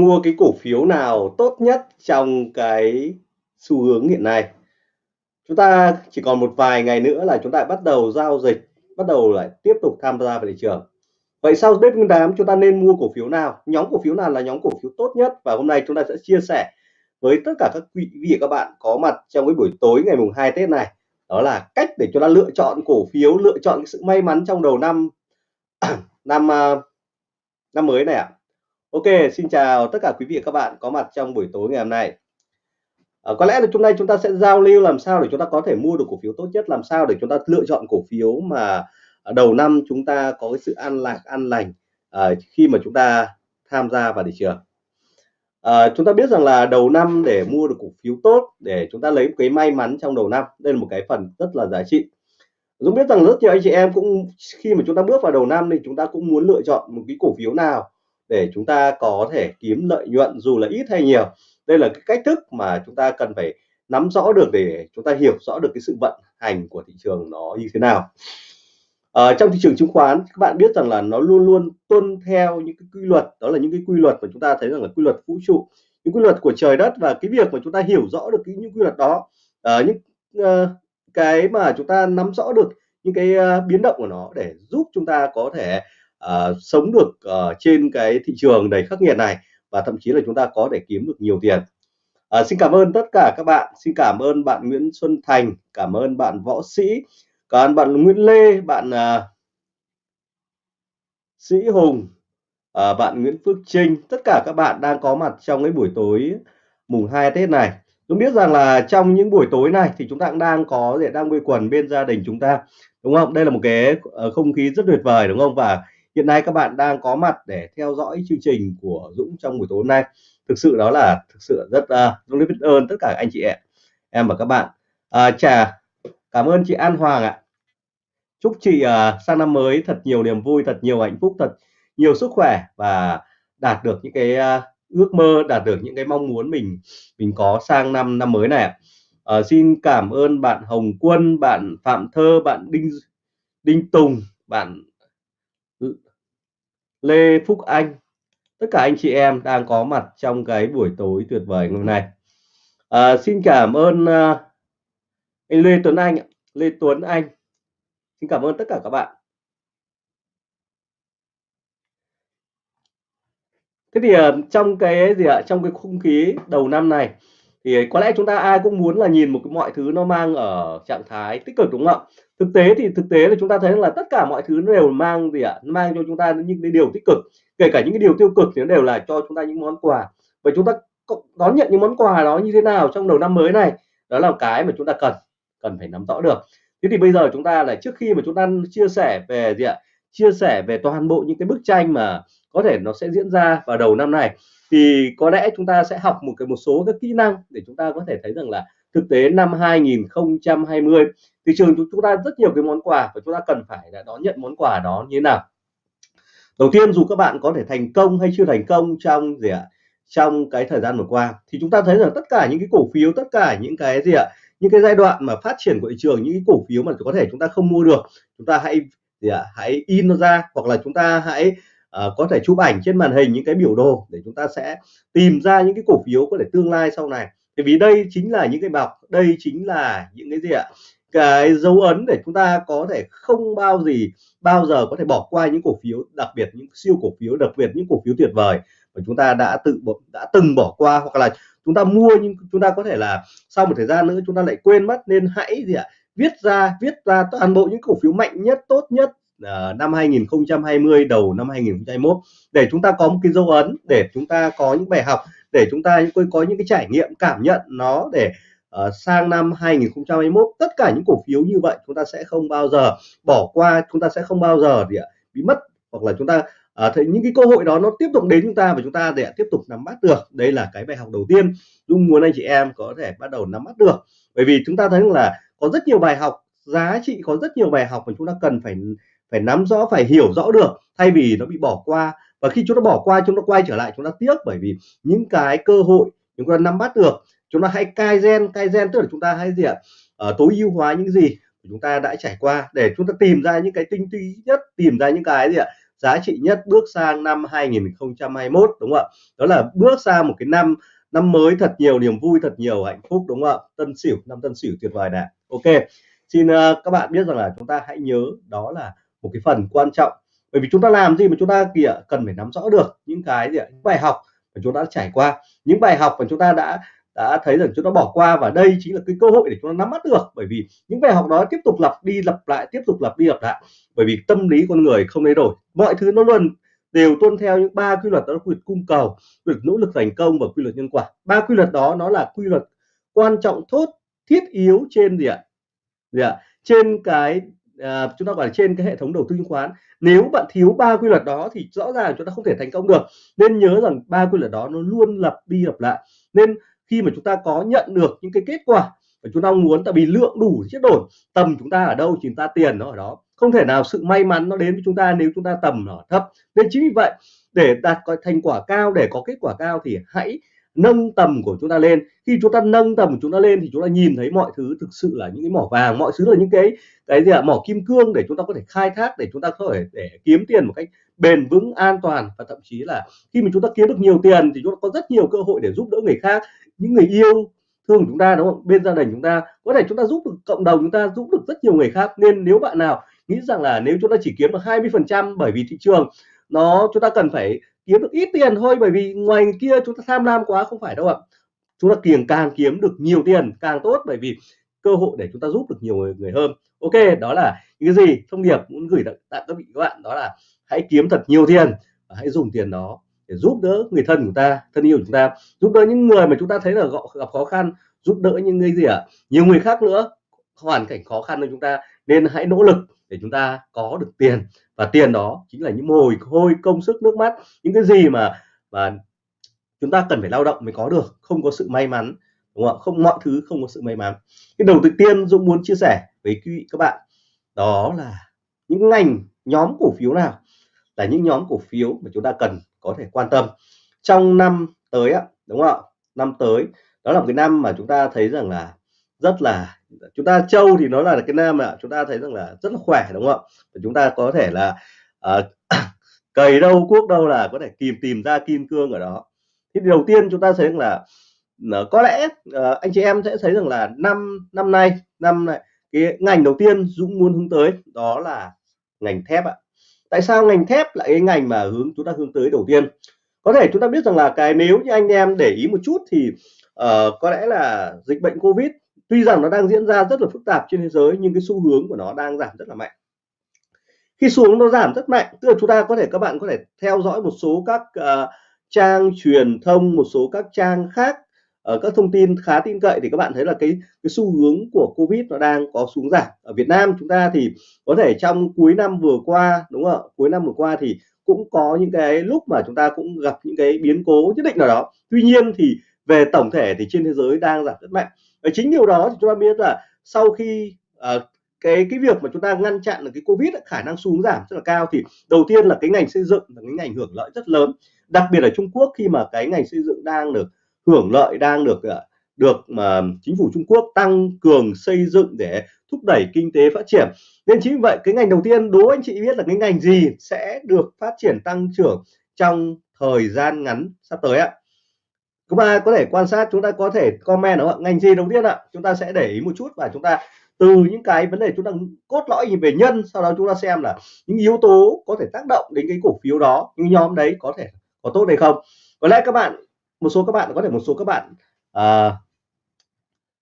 mua cái cổ phiếu nào tốt nhất trong cái xu hướng hiện nay. Chúng ta chỉ còn một vài ngày nữa là chúng ta bắt đầu giao dịch, bắt đầu lại tiếp tục tham gia vào thị trường. Vậy sau Tết Nguyên đán, chúng ta nên mua cổ phiếu nào? Nhóm cổ phiếu nào là nhóm cổ phiếu tốt nhất? Và hôm nay chúng ta sẽ chia sẻ với tất cả các quý vị các bạn có mặt trong cái buổi tối ngày mùng 2 Tết này. Đó là cách để chúng ta lựa chọn cổ phiếu, lựa chọn cái sự may mắn trong đầu năm năm à, năm mới này ạ. à. Ok xin chào tất cả quý vị và các bạn có mặt trong buổi tối ngày hôm nay. À, có lẽ là hôm nay chúng ta sẽ giao lưu làm sao để chúng ta có thể mua được cổ phiếu tốt nhất làm sao để chúng ta lựa chọn cổ phiếu mà à, đầu năm chúng ta có cái sự an lạc an lành à, khi mà chúng ta tham gia vào thị trường. À, chúng ta biết rằng là đầu năm để mua được cổ phiếu tốt để chúng ta lấy cái may mắn trong đầu năm đây là một cái phần rất là giá trị. Dũng biết rằng rất nhiều anh chị em cũng khi mà chúng ta bước vào đầu năm thì chúng ta cũng muốn lựa chọn một cái cổ phiếu nào để chúng ta có thể kiếm lợi nhuận dù là ít hay nhiều. Đây là cái cách thức mà chúng ta cần phải nắm rõ được để chúng ta hiểu rõ được cái sự vận hành của thị trường nó như thế nào. Ở trong thị trường chứng khoán các bạn biết rằng là nó luôn luôn tuân theo những cái quy luật đó là những cái quy luật mà chúng ta thấy rằng là quy luật vũ trụ những quy luật của trời đất và cái việc mà chúng ta hiểu rõ được cái những quy luật đó. Uh, những uh, cái mà chúng ta nắm rõ được những cái uh, biến động của nó để giúp chúng ta có thể uh, sống được uh, trên cái thị trường đầy khắc nghiệt này và thậm chí là chúng ta có thể kiếm được nhiều tiền. Uh, xin cảm ơn tất cả các bạn. Xin cảm ơn bạn Nguyễn Xuân Thành cảm ơn bạn võ sĩ còn bạn Nguyễn Lê bạn uh, Sĩ Hùng uh, bạn Nguyễn Phước Trinh. Tất cả các bạn đang có mặt trong cái buổi tối mùng 2 Tết này. Tôi biết rằng là trong những buổi tối này thì chúng ta cũng đang có để đang quây quần bên gia đình chúng ta đúng không? Đây là một cái không khí rất tuyệt vời đúng không? Và hiện nay các bạn đang có mặt để theo dõi chương trình của Dũng trong buổi tối hôm nay. Thực sự đó là thực sự rất uh, Dũng rất biết ơn tất cả anh chị em em và các bạn. À, chà cảm ơn chị An Hoàng ạ. Chúc chị uh, sang năm mới thật nhiều niềm vui thật nhiều hạnh phúc thật nhiều sức khỏe và đạt được những cái uh, ước mơ đạt được những cái mong muốn mình mình có sang năm năm mới này à, xin cảm ơn bạn Hồng Quân bạn Phạm Thơ bạn Đinh Đinh Tùng bạn Ừ. Lê Phúc Anh. Tất cả anh chị em đang có mặt trong cái buổi tối tuyệt vời ngày hôm nay. À, xin cảm ơn uh, anh Lê Tuấn Anh Lê Tuấn Anh. Xin cảm ơn tất cả các bạn. Thế thì uh, trong cái gì ạ? Trong cái không khí đầu năm này thì có lẽ chúng ta ai cũng muốn là nhìn một cái mọi thứ nó mang ở trạng thái tích cực đúng không ạ? Thực tế thì, thực tế là chúng ta thấy là tất cả mọi thứ nó đều mang gì ạ? Mang cho chúng ta những cái điều tích cực. Kể cả những cái điều tiêu cực thì nó đều là cho chúng ta những món quà. Và chúng ta đón nhận những món quà đó như thế nào trong đầu năm mới này? Đó là cái mà chúng ta cần cần phải nắm rõ được. Thế thì bây giờ chúng ta là trước khi mà chúng ta chia sẻ về gì ạ? Chia sẻ về toàn bộ những cái bức tranh mà có thể nó sẽ diễn ra vào đầu năm này, thì có lẽ chúng ta sẽ học một cái, một số các kỹ năng để chúng ta có thể thấy rằng là thực tế năm 2020 thị trường chúng ta rất nhiều cái món quà và chúng ta cần phải là đón nhận món quà đó như thế nào? Đầu tiên dù các bạn có thể thành công hay chưa thành công trong gì ạ? Trong cái thời gian vừa qua thì chúng ta thấy rằng tất cả những cái cổ phiếu tất cả những cái gì ạ? Những cái giai đoạn mà phát triển của thị trường những cái cổ phiếu mà có thể chúng ta không mua được chúng ta hãy gì ạ? Hãy in nó ra hoặc là chúng ta hãy uh, có thể chụp ảnh trên màn hình những cái biểu đồ để chúng ta sẽ tìm ra những cái cổ phiếu có thể tương lai sau này bởi vì đây chính là những cái bọc đây chính là những cái gì ạ? Cái dấu ấn để chúng ta có thể không bao gì, bao giờ có thể bỏ qua những cổ phiếu, đặc biệt những siêu cổ phiếu, đặc biệt những cổ phiếu tuyệt vời mà chúng ta đã tự đã từng bỏ qua hoặc là chúng ta mua nhưng chúng ta có thể là sau một thời gian nữa chúng ta lại quên mất. Nên hãy gì ạ? Viết ra viết ra toàn bộ những cổ phiếu mạnh nhất, tốt nhất uh, năm 2020 đầu năm 2021 để chúng ta có một cái dấu ấn để chúng ta có những bài học để chúng ta có những cái trải nghiệm cảm nhận nó để uh, sang năm 2021 tất cả những cổ phiếu như vậy chúng ta sẽ không bao giờ bỏ qua chúng ta sẽ không bao giờ gì ạ bị mất hoặc là chúng ta à, thấy những cái cơ hội đó nó tiếp tục đến chúng ta và chúng ta để tiếp tục nắm bắt được. Đây là cái bài học đầu tiên. Dung muốn anh chị em có thể bắt đầu nắm bắt được. Bởi vì chúng ta thấy là có rất nhiều bài học giá trị có rất nhiều bài học mà chúng ta cần phải phải nắm rõ phải hiểu rõ được thay vì nó bị bỏ qua. Và khi chúng ta bỏ qua chúng ta quay trở lại chúng ta tiếc bởi vì những cái cơ hội chúng ta nắm bắt được chúng ta hãy cai gen cai gen tức là chúng ta hãy gì ạ uh, tối ưu hóa những gì chúng ta đã trải qua để chúng ta tìm ra những cái tinh túy nhất tìm ra những cái gì ạ giá trị nhất bước sang năm 2021 đúng không ạ? Đó là bước sang một cái năm năm mới thật nhiều niềm vui thật nhiều hạnh phúc đúng không ạ? Tân sửu năm tân sửu tuyệt vời này. Ok xin uh, các bạn biết rằng là chúng ta hãy nhớ đó là một cái phần quan trọng. Bởi vì chúng ta làm gì mà chúng ta, kìa, cần phải nắm rõ được những cái gì ạ? Những bài học mà chúng ta đã trải qua. Những bài học mà chúng ta đã đã thấy rằng chúng ta bỏ qua và đây chính là cái cơ hội để chúng ta nắm bắt được. Bởi vì những bài học đó tiếp tục lặp đi, lặp lại, tiếp tục lặp đi, lặp lại. Bởi vì tâm lý con người không thay đổi. Mọi thứ nó luôn đều tuân theo những ba quy luật đó là quy luật cung cầu, quy luật nỗ lực thành công và quy luật nhân quả. Ba quy luật đó nó là quy luật quan trọng, thốt, thiết yếu trên gì ạ? Gì ạ? Trên cái à, chúng ta gọi là trên cái hệ thống đầu tư chứng khoán nếu bạn thiếu ba quy luật đó thì rõ ràng chúng ta không thể thành công được. Nên nhớ rằng ba quy luật đó nó luôn lặp đi lặp lại. Nên khi mà chúng ta có nhận được những cái kết quả mà chúng ta muốn tại vì lượng đủ chiết đổi tầm chúng ta ở đâu chúng ta tiền nó ở đó. Không thể nào sự may mắn nó đến với chúng ta nếu chúng ta tầm nó thấp. Nên chính vì vậy để đạt có thành quả cao để có kết quả cao thì hãy nâng tầm của chúng ta lên khi chúng ta nâng tầm của chúng ta lên thì chúng ta nhìn thấy mọi thứ thực sự là những cái mỏ vàng mọi thứ là những cái cái gì ạ mỏ kim cương để chúng ta có thể khai thác để chúng ta có thể để kiếm tiền một cách bền vững an toàn và thậm chí là khi mà chúng ta kiếm được nhiều tiền thì chúng ta có rất nhiều cơ hội để giúp đỡ người khác những người yêu thương chúng ta đúng không bên gia đình chúng ta có thể chúng ta giúp được cộng đồng chúng ta giúp được rất nhiều người khác nên nếu bạn nào nghĩ rằng là nếu chúng ta chỉ kiếm được 20 phần trăm bởi vì thị trường nó chúng ta cần phải kiếm được ít tiền thôi bởi vì ngoài kia chúng ta tham lam quá không phải đâu ạ. Chúng ta kiềng càng kiếm được nhiều tiền càng tốt bởi vì cơ hội để chúng ta giúp được nhiều người, người hơn. Ok đó là những cái gì thông điệp muốn gửi tặng các vị các bạn đó là hãy kiếm thật nhiều tiền và hãy dùng tiền đó để giúp đỡ người thân của ta thân yêu của chúng ta giúp đỡ những người mà chúng ta thấy là gặp khó khăn giúp đỡ những người gì ạ? À? nhiều người khác nữa hoàn cảnh khó khăn hơn chúng ta nên hãy nỗ lực để chúng ta có được tiền và tiền đó chính là những mồ hôi, công sức, nước mắt, những cái gì mà mà chúng ta cần phải lao động mới có được, không có sự may mắn, đúng không không, mọi thứ không có sự may mắn. Cái đầu tiên Dũng muốn chia sẻ với quý vị các bạn đó là những ngành, nhóm cổ phiếu nào là những nhóm cổ phiếu mà chúng ta cần có thể quan tâm trong năm tới á đúng không ạ? Năm tới, đó là một cái năm mà chúng ta thấy rằng là rất là chúng ta châu thì nó là cái nam ạ chúng ta thấy rằng là rất là khỏe đúng không ạ? Chúng ta có thể là uh, cầy đâu cuốc đâu là có thể tìm tìm ra kim cương ở đó. Thì đầu tiên chúng ta thấy rằng là ờ, có lẽ uh, anh chị em sẽ thấy rằng là năm năm nay năm này cái ngành đầu tiên Dũng muốn hướng tới đó là ngành thép ạ. Tại sao ngành thép lại cái ngành mà hướng chúng ta hướng tới đầu tiên? Có thể chúng ta biết rằng là cái nếu như anh em để ý một chút thì uh, có lẽ là dịch bệnh covid tuy rằng nó đang diễn ra rất là phức tạp trên thế giới nhưng cái xu hướng của nó đang giảm rất là mạnh. Khi xuống nó giảm rất mạnh tức là chúng ta có thể các bạn có thể theo dõi một số các uh, trang truyền thông một số các trang khác ở các thông tin khá tin cậy thì các bạn thấy là cái cái xu hướng của covid nó đang có xuống giảm. Ở Việt Nam chúng ta thì có thể trong cuối năm vừa qua đúng không ạ? Cuối năm vừa qua thì cũng có những cái lúc mà chúng ta cũng gặp những cái biến cố nhất định nào đó. Tuy nhiên thì về tổng thể thì trên thế giới đang giảm rất mạnh và chính điều đó thì chúng ta biết là sau khi uh, cái cái việc mà chúng ta ngăn chặn được cái covid khả năng xuống giảm rất là cao thì đầu tiên là cái ngành xây dựng là cái ngành hưởng lợi rất lớn. Đặc biệt ở Trung Quốc khi mà cái ngành xây dựng đang được hưởng lợi đang được ờ, được mà chính phủ Trung Quốc tăng cường xây dựng để thúc đẩy kinh tế phát triển. Nên chính vì vậy cái ngành đầu tiên đố anh chị biết là cái ngành gì sẽ được phát triển tăng trưởng trong thời gian ngắn sắp tới ạ? Chúng ta có thể quan sát chúng ta có thể comment đúng không ngành gì đầu tiên ạ? Chúng ta sẽ để ý một chút và chúng ta từ những cái vấn đề chúng ta cốt lõi về nhân sau đó chúng ta xem là những yếu tố có thể tác động đến cái cổ phiếu đó những nhóm đấy có thể có tốt hay không. Có lẽ các bạn một số các bạn có thể một số các bạn à,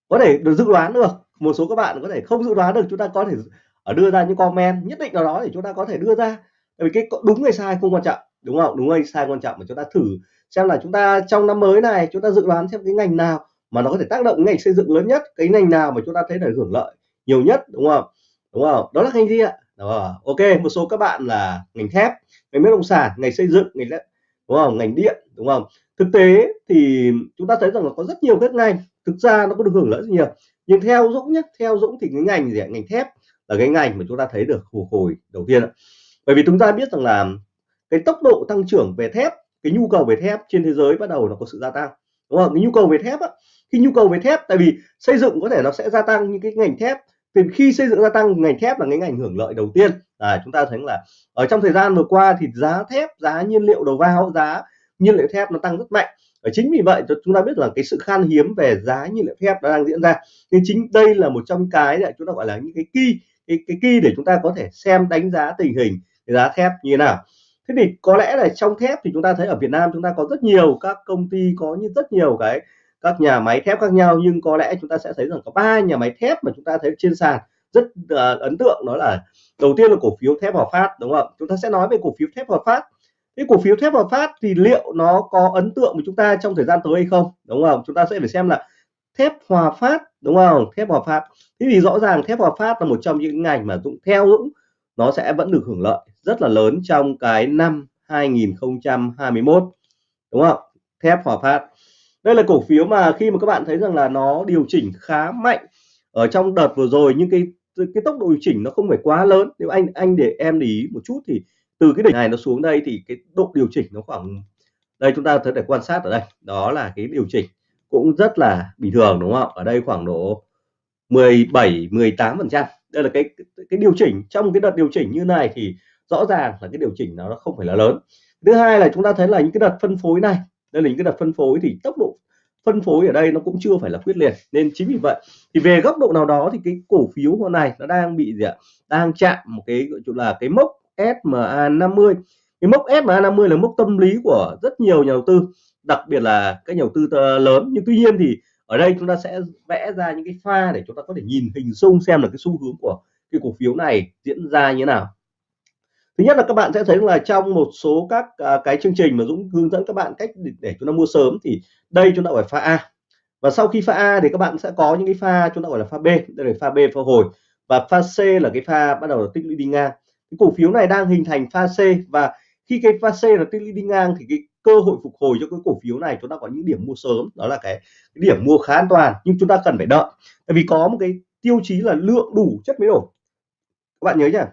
có thể được dự đoán được. Một số các bạn có thể không dự đoán được chúng ta có thể ở đưa ra những comment nhất định nào đó để chúng ta có thể đưa ra. Bởi vì cái đúng hay sai không quan trọng đúng không đúng hay sai quan trọng mà chúng ta thử xem là chúng ta trong năm mới này, chúng ta dự đoán xem cái ngành nào mà nó có thể tác động ngành xây dựng lớn nhất, cái ngành nào mà chúng ta thấy là hưởng lợi nhiều nhất, đúng không? Đúng không? Đó là ngành gì ạ? Đó. ok, một số các bạn là ngành thép, ngành bất động sản, ngành xây dựng, ngành đúng không? Ngành điện, đúng không? Thực tế thì chúng ta thấy rằng là có rất nhiều các ngành, thực ra nó có được hưởng lợi rất nhiều. Nhưng theo Dũng nhé, theo Dũng thì cái ngành gì ạ? Ngành thép là cái ngành mà chúng ta thấy được phục hồi đầu tiên bởi vì chúng ta biết rằng là cái tốc độ tăng trưởng về thép cái nhu cầu về thép trên thế giới bắt đầu nó có sự gia tăng. Đúng không? Cái nhu cầu về thép á, khi nhu cầu về thép tại vì xây dựng có thể nó sẽ gia tăng những cái ngành thép. Thì khi xây dựng gia tăng ngành thép là cái ngành hưởng lợi đầu tiên. À, chúng ta thấy là ở trong thời gian vừa qua thì giá thép giá nhiên liệu đầu vào giá nhiên liệu thép nó tăng rất mạnh. Và chính vì vậy chúng ta biết là cái sự khan hiếm về giá nhiên liệu thép nó đang diễn ra. Nên chính đây là một trong cái để chúng ta gọi là những cái key cái cái key để chúng ta có thể xem đánh giá tình hình giá thép như thế nào thế thì có lẽ là trong thép thì chúng ta thấy ở Việt Nam chúng ta có rất nhiều các công ty có như rất nhiều cái các nhà máy thép khác nhau nhưng có lẽ chúng ta sẽ thấy rằng có ba nhà máy thép mà chúng ta thấy trên sàn rất uh, ấn tượng đó là đầu tiên là cổ phiếu thép Hòa Phát đúng không? Chúng ta sẽ nói về cổ phiếu thép Hòa Phát. Cái cổ phiếu thép Hòa Phát thì liệu nó có ấn tượng với chúng ta trong thời gian tới hay không? Đúng không? Chúng ta sẽ phải xem là thép Hòa Phát đúng không? Thép Hòa Phát. Thế thì rõ ràng thép Hòa Phát là một trong những ngành mà Dũng theo Dũng nó sẽ vẫn được hưởng lợi rất là lớn trong cái năm 2021 đúng không? Thép Hòa Phát. Đây là cổ phiếu mà khi mà các bạn thấy rằng là nó điều chỉnh khá mạnh ở trong đợt vừa rồi, nhưng cái cái tốc độ điều chỉnh nó không phải quá lớn. Nếu anh anh để em để ý một chút thì từ cái đỉnh này nó xuống đây thì cái độ điều chỉnh nó khoảng, đây chúng ta thấy để quan sát ở đây, đó là cái điều chỉnh cũng rất là bình thường, đúng không? Ở đây khoảng độ 17 18 phần trăm đây là cái cái điều chỉnh. Trong cái đợt điều chỉnh như này thì rõ ràng là cái điều chỉnh nó không phải là lớn. Thứ hai là chúng ta thấy là những cái đợt phân phối này, đây là những cái đợt phân phối thì tốc độ phân phối ở đây nó cũng chưa phải là quyết liệt. Nên chính vì vậy thì về góc độ nào đó thì cái cổ phiếu hôm này nó đang bị gì ạ? Đang chạm một cái, gọi là cái mốc SMA 50 cái mốc SMA 50 là mốc tâm lý của rất nhiều nhà đầu tư, đặc biệt là các nhà đầu tư lớn. Nhưng tuy nhiên thì ở đây chúng ta sẽ vẽ ra những cái pha để chúng ta có thể nhìn hình dung xem là cái xu hướng của cái cổ phiếu này diễn ra như thế nào. Thứ nhất là các bạn sẽ thấy là trong một số các à, cái chương trình mà Dũng hướng dẫn các bạn cách để, để chúng ta mua sớm thì đây chúng ta phải pha A. Và sau khi pha A thì các bạn sẽ có những cái pha chúng ta gọi là pha B đây là pha B pha hồi. Và pha C là cái pha bắt đầu là tích lũy đi ngang. Cái cổ phiếu này đang hình thành pha C và khi cái pha C là tích lũy đi ngang thì cái cơ hội phục hồi cho cái cổ phiếu này chúng ta có những điểm mua sớm đó là cái, cái điểm mua khá an toàn nhưng chúng ta cần phải đợi. Tại vì có một cái tiêu chí là lượng đủ chất mới đổi. Các bạn nhớ nhá.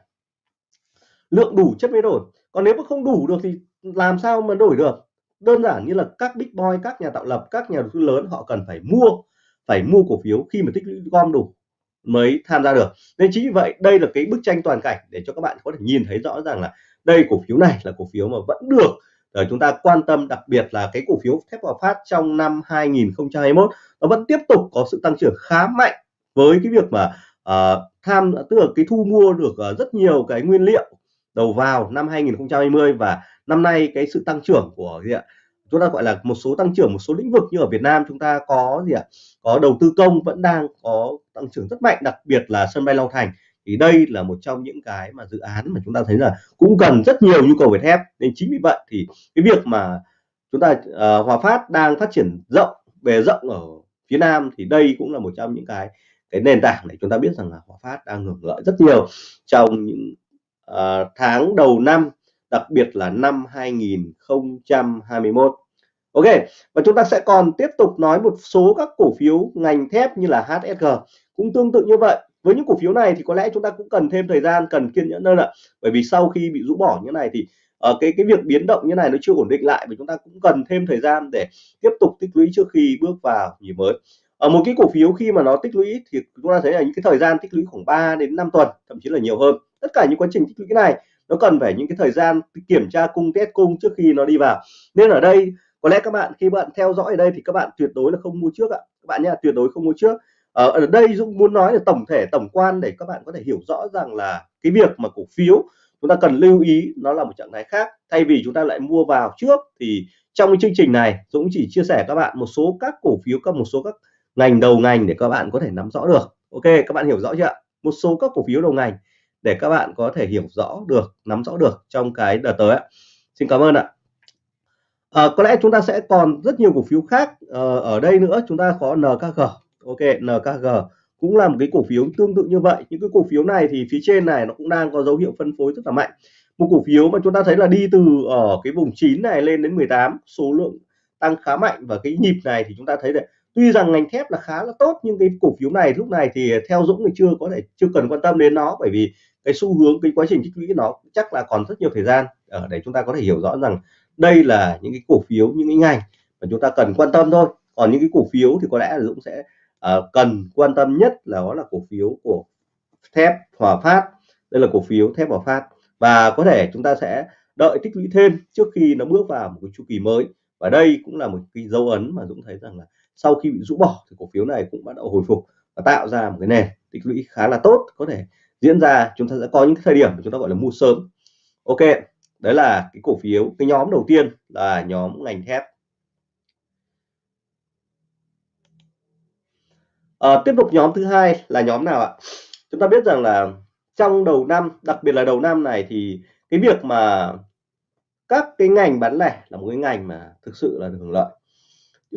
Lượng đủ chất mới đổi. Còn nếu mà không đủ được thì làm sao mà đổi được? Đơn giản như là các big boy các nhà tạo lập các nhà đầu tư lớn họ cần phải mua phải mua cổ phiếu khi mà tích lũy gom đủ mới tham gia được. Nên chính vì vậy đây là cái bức tranh toàn cảnh để cho các bạn có thể nhìn thấy rõ ràng là đây cổ phiếu này là cổ phiếu mà vẫn được để chúng ta quan tâm đặc biệt là cái cổ phiếu thép Hòa Phát trong năm 2021 nó vẫn tiếp tục có sự tăng trưởng khá mạnh với cái việc mà uh, tham tức là cái thu mua được uh, rất nhiều cái nguyên liệu đầu vào năm 2020 và năm nay cái sự tăng trưởng của gì ạ? Chúng ta gọi là một số tăng trưởng một số lĩnh vực như ở Việt Nam chúng ta có gì ạ? Có đầu tư công vẫn đang có tăng trưởng rất mạnh đặc biệt là sân bay Long Thành thì đây là một trong những cái mà dự án mà chúng ta thấy là cũng cần rất nhiều nhu cầu về thép. Nên chính vì vậy thì cái việc mà chúng ta uh, Hòa Phát đang phát triển rộng về rộng ở phía Nam thì đây cũng là một trong những cái cái nền tảng để chúng ta biết rằng là Hòa Phát đang hưởng lợi rất nhiều trong những uh, tháng đầu năm đặc biệt là năm 2021 Ok và chúng ta sẽ còn tiếp tục nói một số các cổ phiếu ngành thép như là HSG cũng tương tự như vậy với những cổ phiếu này thì có lẽ chúng ta cũng cần thêm thời gian, cần kiên nhẫn hơn ạ. Bởi vì sau khi bị rũ bỏ như này thì ở cái cái việc biến động như này nó chưa ổn định lại và chúng ta cũng cần thêm thời gian để tiếp tục tích lũy trước khi bước vào nhịp mới. Ở một cái cổ phiếu khi mà nó tích lũy thì chúng ta thấy là những cái thời gian tích lũy khoảng 3 đến 5 tuần, thậm chí là nhiều hơn. Tất cả những quá trình tích lũy này nó cần phải những cái thời gian kiểm tra cung, test cung trước khi nó đi vào. Nên ở đây có lẽ các bạn, khi bạn theo dõi ở đây thì các bạn tuyệt đối là không mua trước ạ. Các bạn nhé tuyệt đối không mua trước. Ờ, ở, đây Dũng muốn nói là tổng thể tổng quan để các bạn có thể hiểu rõ rằng là cái việc mà cổ phiếu chúng ta cần lưu ý nó là một trạng thái khác. Thay vì chúng ta lại mua vào trước thì trong cái chương trình này Dũng chỉ chia sẻ các bạn một số các cổ phiếu các một số các ngành đầu ngành để các bạn có thể nắm rõ được. Ok các bạn hiểu rõ chưa một số các cổ phiếu đầu ngành để các bạn có thể hiểu rõ được nắm rõ được trong cái đợt tới ạ. Xin cảm ơn ạ. À, có lẽ chúng ta sẽ còn rất nhiều cổ phiếu khác à, ở đây nữa. Chúng ta có NKG ok NKG cũng là một cái cổ phiếu tương tự như vậy. Những cái cổ phiếu này thì phía trên này nó cũng đang có dấu hiệu phân phối rất là mạnh. Một cổ phiếu mà chúng ta thấy là đi từ ở cái vùng 9 này lên đến 18 số lượng tăng khá mạnh. Và cái nhịp này thì chúng ta thấy là tuy rằng ngành thép là khá là tốt, nhưng cái cổ phiếu này lúc này thì theo Dũng thì chưa có thể, chưa cần quan tâm đến nó. Bởi vì cái xu hướng, cái quá trình tích lũy nó chắc là còn rất nhiều thời gian. Ở để chúng ta có thể hiểu rõ rằng đây là những cái cổ phiếu, những cái ngành mà chúng ta cần quan tâm thôi. Còn những cái cổ phiếu thì có lẽ là Dũng sẽ uh, cần quan tâm nhất là đó là cổ phiếu của thép Hòa Phát. Đây là cổ phiếu thép Hòa Phát. Và có thể chúng ta sẽ đợi tích lũy thêm trước khi nó bước vào một cái chu kỳ mới. Và đây cũng là một cái dấu ấn mà Dũng thấy rằng là sau khi bị rũ bỏ thì cổ phiếu này cũng bắt đầu hồi phục và tạo ra một cái nền tích lũy khá là tốt có thể diễn ra. Chúng ta sẽ có những thời điểm mà chúng ta gọi là mua sớm. Ok đấy là cái cổ phiếu cái nhóm đầu tiên là nhóm ngành thép. À, tiếp tục nhóm thứ hai là nhóm nào ạ? Chúng ta biết rằng là trong đầu năm đặc biệt là đầu năm này thì cái việc mà các cái ngành bán lẻ là một cái ngành mà thực sự là được hưởng lợi.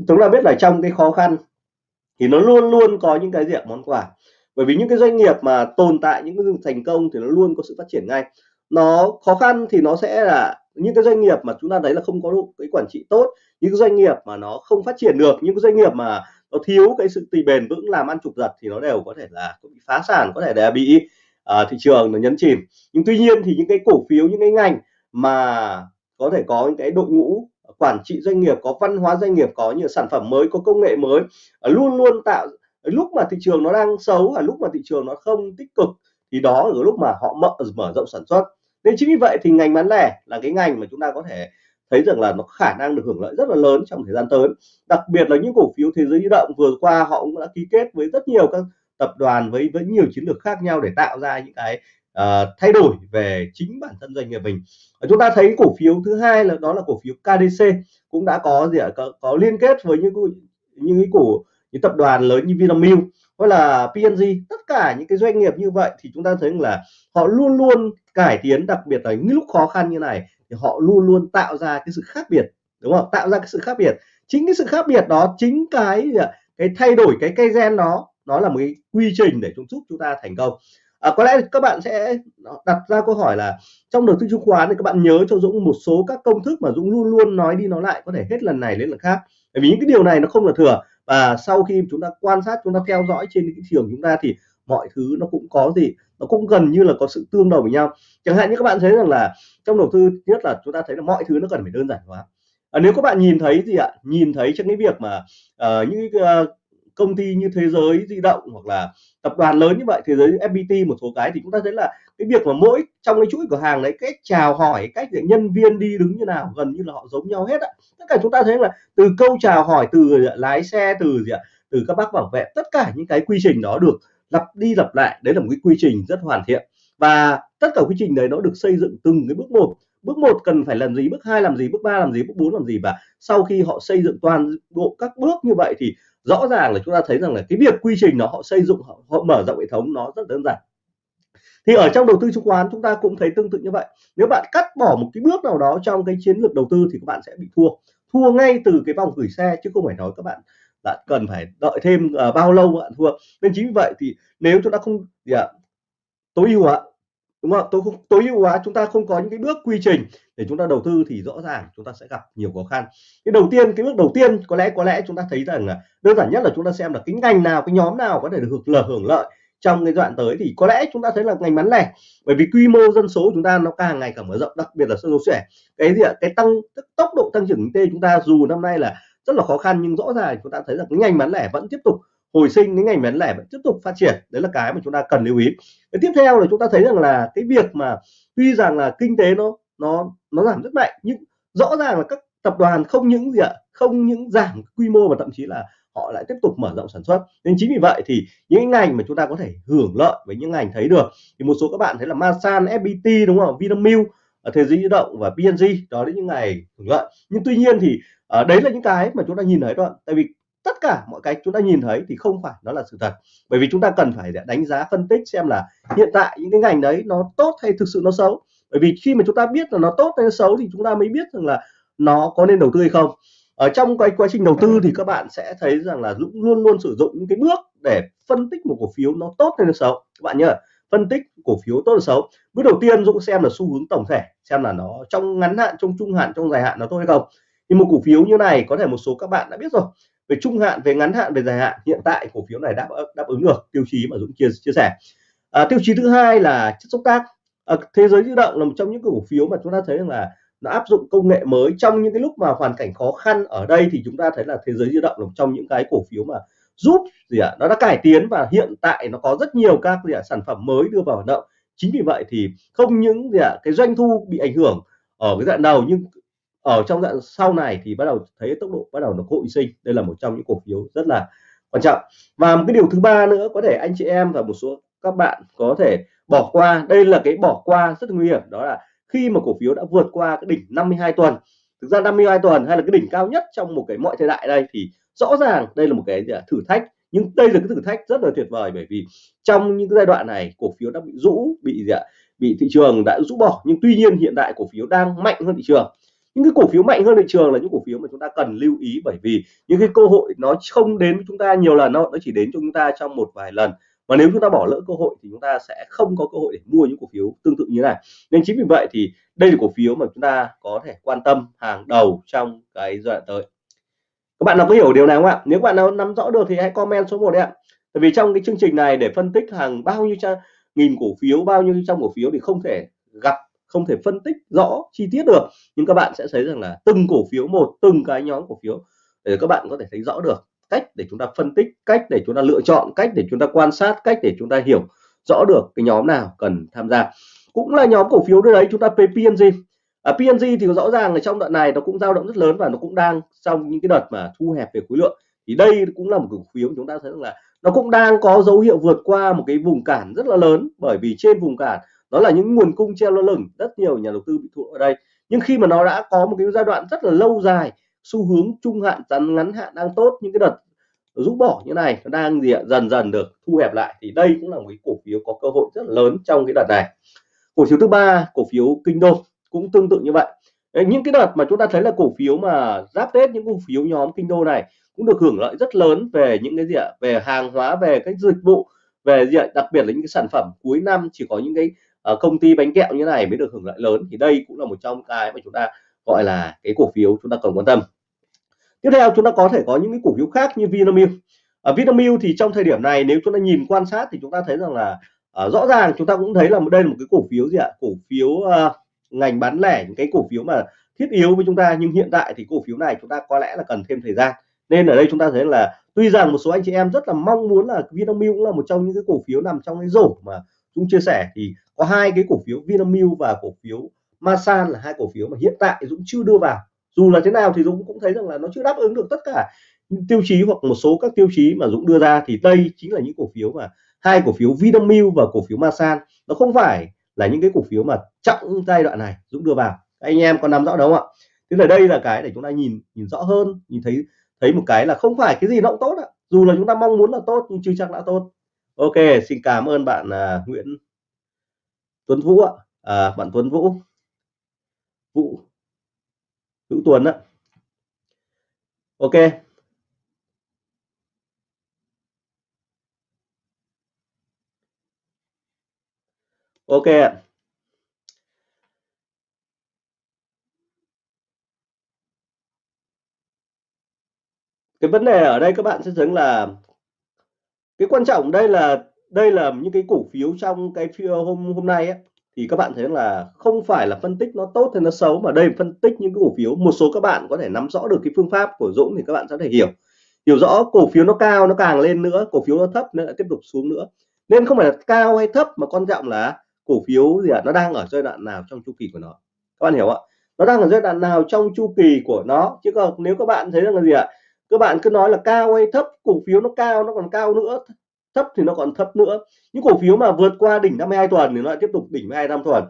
Chúng ta biết là trong cái khó khăn thì nó luôn luôn có những cái diện món quà. Bởi vì những cái doanh nghiệp mà tồn tại những cái thành công thì nó luôn có sự phát triển ngay. Nó khó khăn thì nó sẽ là những cái doanh nghiệp mà chúng ta thấy là không có cái quản trị tốt những cái doanh nghiệp mà nó không phát triển được những cái doanh nghiệp mà nó thiếu cái sự tùy bền vững làm ăn trục giật thì nó đều có thể là bị phá sản có thể là bị uh, thị trường nó nhấn chìm. Nhưng tuy nhiên thì những cái cổ phiếu những cái ngành mà có thể có những cái đội ngũ quản trị doanh nghiệp có văn hóa doanh nghiệp có nhiều sản phẩm mới có công nghệ mới ờ, luôn luôn tạo lúc mà thị trường nó đang xấu và lúc mà thị trường nó không tích cực thì đó ở lúc mà họ mở mở rộng sản xuất. Nên chính vì vậy thì ngành bán lẻ là cái ngành mà chúng ta có thể thấy rằng là nó khả năng được hưởng lợi rất là lớn trong thời gian tới. Đặc biệt là những cổ phiếu thế giới di động vừa qua họ cũng đã ký kết với rất nhiều các tập đoàn với với nhiều chiến lược khác nhau để tạo ra những cái uh, thay đổi về chính bản thân doanh nghiệp mình. Chúng ta thấy cổ phiếu thứ hai là đó là cổ phiếu KDC cũng đã có gì ạ? Có, có liên kết với những những cái cổ những tập đoàn lớn như Vinamilk hay là PNG tất cả những cái doanh nghiệp như vậy thì chúng ta thấy là họ luôn luôn cải tiến đặc biệt là những lúc khó khăn như này thì họ luôn luôn tạo ra cái sự khác biệt đúng không? Tạo ra cái sự khác biệt. Chính cái sự khác biệt đó chính cái cái thay đổi cái cây gen đó nó là một cái quy trình để chúng giúp chúng ta thành công. À, có lẽ các bạn sẽ đặt ra câu hỏi là trong đầu tư chứng khoán thì các bạn nhớ cho Dũng một số các công thức mà Dũng luôn luôn nói đi nói lại có thể hết lần này đến lần khác. Bởi vì những cái điều này nó không là thừa. Và sau khi chúng ta quan sát chúng ta theo dõi trên cái thị trường chúng ta thì mọi thứ nó cũng có gì nó cũng gần như là có sự tương đồng với nhau. Chẳng hạn như các bạn thấy rằng là trong đầu tư nhất là chúng ta thấy là mọi thứ nó cần phải đơn giản hóa. À, nếu các bạn nhìn thấy gì ạ nhìn thấy trong cái việc mà uh, những uh, công ty như thế giới di động hoặc là tập đoàn lớn như vậy thế giới FPT một số cái thì chúng ta thấy là cái việc mà mỗi trong cái chuỗi cửa hàng đấy cách chào hỏi cách để nhân viên đi đứng như nào gần như là họ giống nhau hết ạ. Tất cả chúng ta thấy là từ câu chào hỏi từ lái xe từ gì ạ từ các bác bảo vệ tất cả những cái quy trình đó được lặp đi lặp lại. Đấy là một cái quy trình rất hoàn thiện. Và tất cả quy trình đấy nó được xây dựng từng cái bước một. Bước một cần phải làm gì? Bước hai làm gì? Bước ba làm gì? Bước bốn làm gì? Và sau khi họ xây dựng toàn bộ các bước như vậy thì rõ ràng là chúng ta thấy rằng là cái việc quy trình nó họ xây dựng họ, họ mở rộng hệ thống nó rất đơn giản. Thì ở trong đầu tư chứng khoán chúng ta cũng thấy tương tự như vậy. Nếu bạn cắt bỏ một cái bước nào đó trong cái chiến lược đầu tư thì các bạn sẽ bị thua. Thua ngay từ cái vòng gửi xe chứ không phải nói các bạn là cần phải đợi thêm uh, bao lâu bạn thua nên chính vì vậy thì nếu chúng ta không gì ạ tối ưu hóa đúng không tối tối ưu hóa chúng ta không có những cái bước quy trình để chúng ta đầu tư thì rõ ràng chúng ta sẽ gặp nhiều khó khăn. Cái đầu tiên cái bước đầu tiên có lẽ có lẽ chúng ta thấy rằng là đơn giản nhất là chúng ta xem là cái ngành nào cái nhóm nào có thể được hưởng lợi hưởng lợi trong cái đoạn tới thì có lẽ chúng ta thấy là ngành bán lẻ bởi vì quy mô dân số chúng ta nó càng ngày càng mở rộng đặc biệt là dân số trẻ. Cái gì ạ? Cái tăng tốc độ tăng trưởng kinh tế chúng ta dù năm nay là rất là khó khăn nhưng rõ ràng chúng ta thấy rằng cái ngành bán lẻ vẫn tiếp tục hồi sinh cái ngành bán lẻ vẫn tiếp tục phát triển. Đấy là cái mà chúng ta cần lưu ý. Cái tiếp theo là chúng ta thấy rằng là cái việc mà tuy rằng là kinh tế nó nó nó giảm rất mạnh nhưng rõ ràng là các tập đoàn không những gì ạ không những giảm quy mô mà thậm chí là họ lại tiếp tục mở rộng sản xuất. Nên chính vì vậy thì những ngành mà chúng ta có thể hưởng lợi với những ngành thấy được thì một số các bạn thấy là Masan, FPT đúng không Vinamilk Thế giới di động và PNG đó là những ngày hưởng lợi. Nhưng tuy nhiên thì uh, đấy là những cái mà chúng ta nhìn thấy thôi tại vì tất cả mọi cái chúng ta nhìn thấy thì không phải nó là sự thật. Bởi vì chúng ta cần phải đánh giá phân tích xem là hiện tại những cái ngành đấy nó tốt hay thực sự nó xấu. Bởi vì khi mà chúng ta biết là nó tốt hay nó xấu thì chúng ta mới biết rằng là nó có nên đầu tư hay không. Ở trong cái quá trình đầu tư thì các bạn sẽ thấy rằng là Dũng luôn luôn sử dụng những cái bước để phân tích một cổ phiếu nó tốt hay nó xấu. Các bạn nhớ phân tích cổ phiếu tốt hay xấu. Bước đầu tiên Dũng xem là xu hướng tổng thể xem là nó trong ngắn hạn trong trung hạn trong dài hạn nó tốt hay không. Thì một cổ phiếu như này có thể một số các bạn đã biết rồi. Về trung hạn về ngắn hạn về dài hạn hiện tại cổ phiếu này đáp đáp ứng được tiêu chí mà Dũng chia chia sẻ. À, tiêu chí thứ hai là chất xúc tác. À, thế giới di động là một trong những cổ phiếu mà chúng ta thấy rằng là nó áp dụng công nghệ mới. Trong những cái lúc mà hoàn cảnh khó khăn ở đây thì chúng ta thấy là thế giới di động là một trong những cái cổ phiếu mà giúp gì ạ? Nó đã cải tiến và hiện tại nó có rất nhiều các gì ạ, sản phẩm mới đưa vào hoạt động. Chính vì vậy thì không những gì ạ, cái doanh thu bị ảnh hưởng ở cái đoạn đầu, nhưng ở trong đoạn sau này thì bắt đầu thấy tốc độ bắt đầu nó hội sinh. Đây là một trong những cổ phiếu rất là quan trọng. Và một cái điều thứ ba nữa, có thể anh chị em và một số các bạn có thể bỏ qua. Đây là cái bỏ qua rất nguy hiểm, đó là khi mà cổ phiếu đã vượt qua cái đỉnh 52 tuần. Thực ra 52 tuần hay là cái đỉnh cao nhất trong một cái mọi thời đại đây thì rõ ràng đây là một cái à, thử thách, nhưng đây là cái thử thách rất là tuyệt vời bởi vì trong những cái giai đoạn này, cổ phiếu đã bị rũ, bị gì ạ, bị thị trường đã rũ bỏ, nhưng tuy nhiên hiện tại cổ phiếu đang mạnh hơn thị trường. Những cái cổ phiếu mạnh hơn thị trường là những cổ phiếu mà chúng ta cần lưu ý bởi vì những cái cơ hội nó không đến với chúng ta nhiều lần đâu, nó chỉ đến cho chúng ta trong một vài lần. Và nếu chúng ta bỏ lỡ cơ hội thì chúng ta sẽ không có cơ hội để mua những cổ phiếu tương tự như này. Nên chính vì vậy thì đây là cổ phiếu mà chúng ta có thể quan tâm hàng đầu trong cái giai đoạn tới các bạn nào có hiểu điều này không ạ? Nếu bạn nào nắm rõ được thì hãy comment số 1 đấy ạ. Tại vì trong cái chương trình này để phân tích hàng bao nhiêu nghìn cổ phiếu, bao nhiêu trăm cổ phiếu thì không thể gặp, không thể phân tích rõ chi tiết được. Nhưng các bạn sẽ thấy rằng là từng cổ phiếu một, từng cái nhóm cổ phiếu để các bạn có thể thấy rõ được cách để chúng ta phân tích, cách để chúng ta lựa chọn, cách để chúng ta quan sát, cách để chúng ta hiểu rõ được cái nhóm nào cần tham gia. Cũng là nhóm cổ phiếu đấy, chúng ta PNG Ờ, à, PNG thì rõ ràng là trong đoạn này nó cũng dao động rất lớn và nó cũng đang trong những cái đợt mà thu hẹp về khối lượng. Thì đây cũng là một cổ phiếu chúng ta thấy rằng là nó cũng đang có dấu hiệu vượt qua một cái vùng cản rất là lớn bởi vì trên vùng cản đó là những nguồn cung treo lơ lửng rất nhiều nhà đầu tư bị thua ở đây. Nhưng khi mà nó đã có một cái giai đoạn rất là lâu dài xu hướng trung hạn ngắn ngắn hạn đang tốt những cái đợt rũ bỏ như này nó đang gì ạ? Dần dần được thu hẹp lại. Thì đây cũng là một cái cổ phiếu có cơ hội rất là lớn trong cái đợt này. Cổ phiếu thứ ba cổ phiếu kinh đô cũng tương tự như vậy. Đấy, những cái đợt mà chúng ta thấy là cổ phiếu mà giáp tết những cổ phiếu nhóm kinh đô này cũng được hưởng lợi rất lớn về những cái gì ạ? Về hàng hóa về cái dịch vụ về gì ạ? Đặc biệt là những cái sản phẩm cuối năm chỉ có những cái uh, công ty bánh kẹo như này mới được hưởng lợi lớn. Thì đây cũng là một trong cái mà chúng ta gọi là cái cổ phiếu chúng ta cần quan tâm. Tiếp theo chúng ta có thể có những cái cổ phiếu khác như Vinamilk. Ở Vinamilk thì trong thời điểm này nếu chúng ta nhìn quan sát thì chúng ta thấy rằng là uh, rõ ràng chúng ta cũng thấy là đây là một cái cổ phiếu gì ạ? Cổ phiếu uh, ngành bán lẻ những cái cổ phiếu mà thiết yếu với chúng ta, nhưng hiện tại thì cổ phiếu này chúng ta có lẽ là cần thêm thời gian. Nên ở đây chúng ta thấy là tuy rằng một số anh chị em rất là mong muốn là Vinamilk cũng là một trong những cái cổ phiếu nằm trong cái rổ mà chúng chia sẻ, thì có hai cái cổ phiếu Vinamilk và cổ phiếu Masan là hai cổ phiếu mà hiện tại Dũng chưa đưa vào. Dù là thế nào thì Dũng cũng thấy rằng là nó chưa đáp ứng được tất cả tiêu chí hoặc một số các tiêu chí mà Dũng đưa ra, thì đây chính là những cổ phiếu mà hai cổ phiếu Vinamilk và cổ phiếu Masan. Nó không phải là những cái cổ phiếu mà trọng giai đoạn này Dũng đưa vào. Anh em có nắm rõ đúng không ạ? Thế là đây là cái để chúng ta nhìn nhìn rõ hơn nhìn thấy thấy một cái là không phải cái gì nó cũng tốt ạ. Dù là chúng ta mong muốn là tốt nhưng chưa chắc đã tốt. Ok xin cảm ơn bạn uh, Nguyễn Tuấn Vũ ạ. À, bạn Tuấn Vũ. Vũ. Vũ Tuấn ạ. Ok. Ok ạ. Cái vấn đề ở đây các bạn sẽ thấy là cái quan trọng đây là đây là những cái cổ phiếu trong cái phiên hôm hôm nay ấy, thì các bạn thấy là không phải là phân tích nó tốt hay nó xấu mà đây phân tích những cái cổ phiếu. Một số các bạn có thể nắm rõ được cái phương pháp của Dũng thì các bạn sẽ thể hiểu. Hiểu rõ cổ phiếu nó cao nó càng lên nữa cổ phiếu nó thấp nó lại tiếp tục xuống nữa. Nên không phải là cao hay thấp mà quan trọng là cổ phiếu gì ạ? À, nó đang ở giai đoạn nào trong chu kỳ của nó? Các bạn hiểu ạ? Nó đang ở giai đoạn nào trong chu kỳ của nó? Chứ còn nếu các bạn thấy rằng là gì ạ? À, các bạn cứ nói là cao hay thấp cổ phiếu nó cao nó còn cao nữa thấp thì nó còn thấp nữa. Những cổ phiếu mà vượt qua đỉnh 52 tuần thì nó lại tiếp tục đỉnh 25 tuần.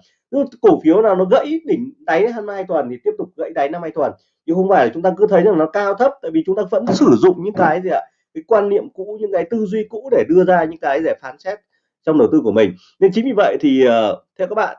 Cổ phiếu nào nó gãy đỉnh đáy 22 tuần thì tiếp tục gãy đáy 52 tuần. Chứ không phải là chúng ta cứ thấy rằng nó cao thấp tại vì chúng ta vẫn sử dụng những cái gì ạ? Cái quan niệm cũ những cái tư duy cũ để đưa ra những cái để phán xét trong đầu tư của mình. Nên chính vì vậy thì uh, theo các bạn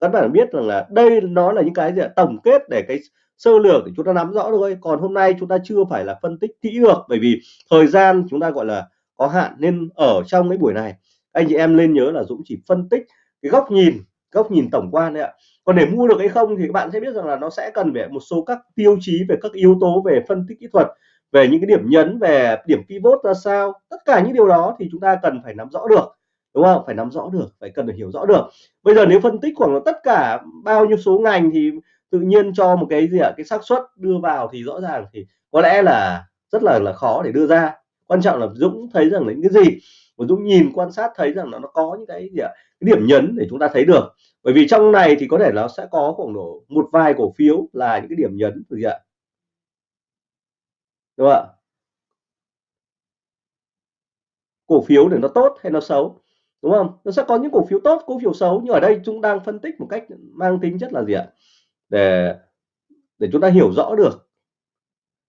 các bạn biết rằng là đây nó là những cái gì tổng kết để cái sơ lược để chúng ta nắm rõ thôi. Còn hôm nay chúng ta chưa phải là phân tích kỹ được bởi vì thời gian chúng ta gọi là có hạn. Nên ở trong cái buổi này anh chị em nên nhớ là Dũng chỉ phân tích cái góc nhìn góc nhìn tổng quan đấy ạ. Còn để mua được hay không thì các bạn sẽ biết rằng là nó sẽ cần về một số các tiêu chí về các yếu tố về phân tích kỹ thuật về những cái điểm nhấn về điểm pivot ra sao. Tất cả những điều đó thì chúng ta cần phải nắm rõ được đúng không? Phải nắm rõ được, phải cần phải hiểu rõ được. Bây giờ nếu phân tích khoảng là tất cả bao nhiêu số ngành thì tự nhiên cho một cái gì ạ? Cái xác suất đưa vào thì rõ ràng thì có lẽ là rất là là khó để đưa ra. Quan trọng là Dũng thấy rằng là những cái gì? Và Dũng nhìn, quan sát thấy rằng là nó có những cái gì ạ? Cái điểm nhấn để chúng ta thấy được. Bởi vì trong này thì có thể nó sẽ có khoảng độ một vài cổ phiếu là những cái điểm nhấn gì ạ? Đúng không ạ? Cổ phiếu để nó tốt hay nó xấu? Đúng không? Nó sẽ có những cổ phiếu tốt cổ phiếu xấu nhưng ở đây chúng đang phân tích một cách mang tính chất là gì ạ? Để để chúng ta hiểu rõ được.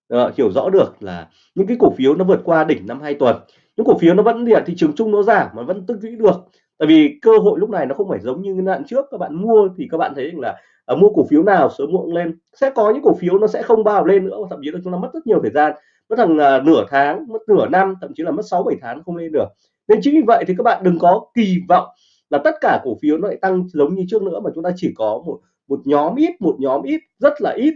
Đó, hiểu rõ được là những cái cổ phiếu nó vượt qua đỉnh năm hai tuần. Những cổ phiếu nó vẫn địa thị trường chung nó giảm mà vẫn tích lũy được. Tại vì cơ hội lúc này nó không phải giống như cái đoạn trước các bạn mua thì các bạn thấy là à, mua cổ phiếu nào sớm muộn lên. Sẽ có những cổ phiếu nó sẽ không bao lên nữa thậm chí là chúng ta mất rất nhiều thời gian mất thằng à, nửa tháng, mất nửa năm, thậm chí là mất 6 7 tháng không lên được. Nên chính vì vậy thì các bạn đừng có kỳ vọng là tất cả cổ phiếu nó lại tăng giống như trước nữa, mà chúng ta chỉ có một một nhóm ít, một nhóm ít, rất là ít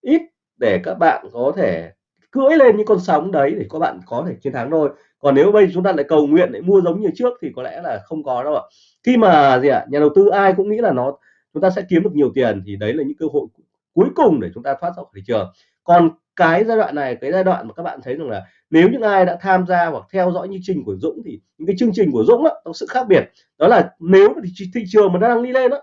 ít để các bạn có thể cưỡi lên những con sóng đấy để các bạn có thể chiến thắng thôi. Còn nếu bây chúng ta lại cầu nguyện để mua giống như trước thì có lẽ là không có đâu ạ. Khi mà gì ạ, nhà đầu tư ai cũng nghĩ là nó, chúng ta sẽ kiếm được nhiều tiền thì đấy là những cơ hội cuối cùng để chúng ta thoát ra khỏi thị trường còn cái giai đoạn này cái giai đoạn mà các bạn thấy rằng là nếu những ai đã tham gia hoặc theo dõi chương trình của Dũng thì những cái chương trình của Dũng đó, có sự khác biệt. Đó là nếu thị, thị trường mà đang đi lên đó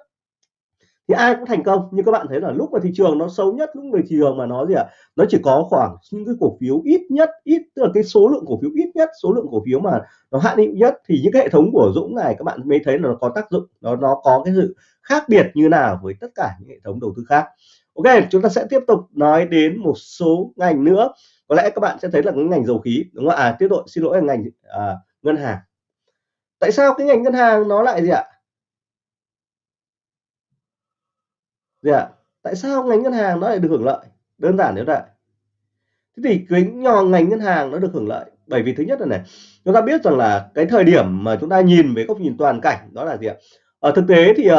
thì ai cũng thành công. Nhưng các bạn thấy là lúc mà thị trường nó xấu nhất lúc mà thị trường mà nó gì ạ à, nó chỉ có khoảng những cái cổ phiếu ít nhất ít tức là cái số lượng cổ phiếu ít nhất số lượng cổ phiếu mà nó hạn hữu nhất thì những cái hệ thống của Dũng này các bạn mới thấy là nó có tác dụng nó nó có cái sự khác biệt như nào với tất cả những hệ thống đầu tư khác. Ok chúng ta sẽ tiếp tục nói đến một số ngành nữa. Có lẽ các bạn sẽ thấy là cái ngành dầu khí đúng không à tiếp tục xin lỗi là ngành à, ngân hàng. Tại sao cái ngành ngân hàng nó lại gì ạ? Gì ạ? Tại sao ngành ngân hàng nó lại được hưởng lợi? Đơn giản như vậy thế thì cái nhỏ ngành ngân hàng nó được hưởng lợi bởi vì thứ nhất là này chúng ta biết rằng là cái thời điểm mà chúng ta nhìn về góc nhìn toàn cảnh đó là gì ạ? Ở thực tế thì uh,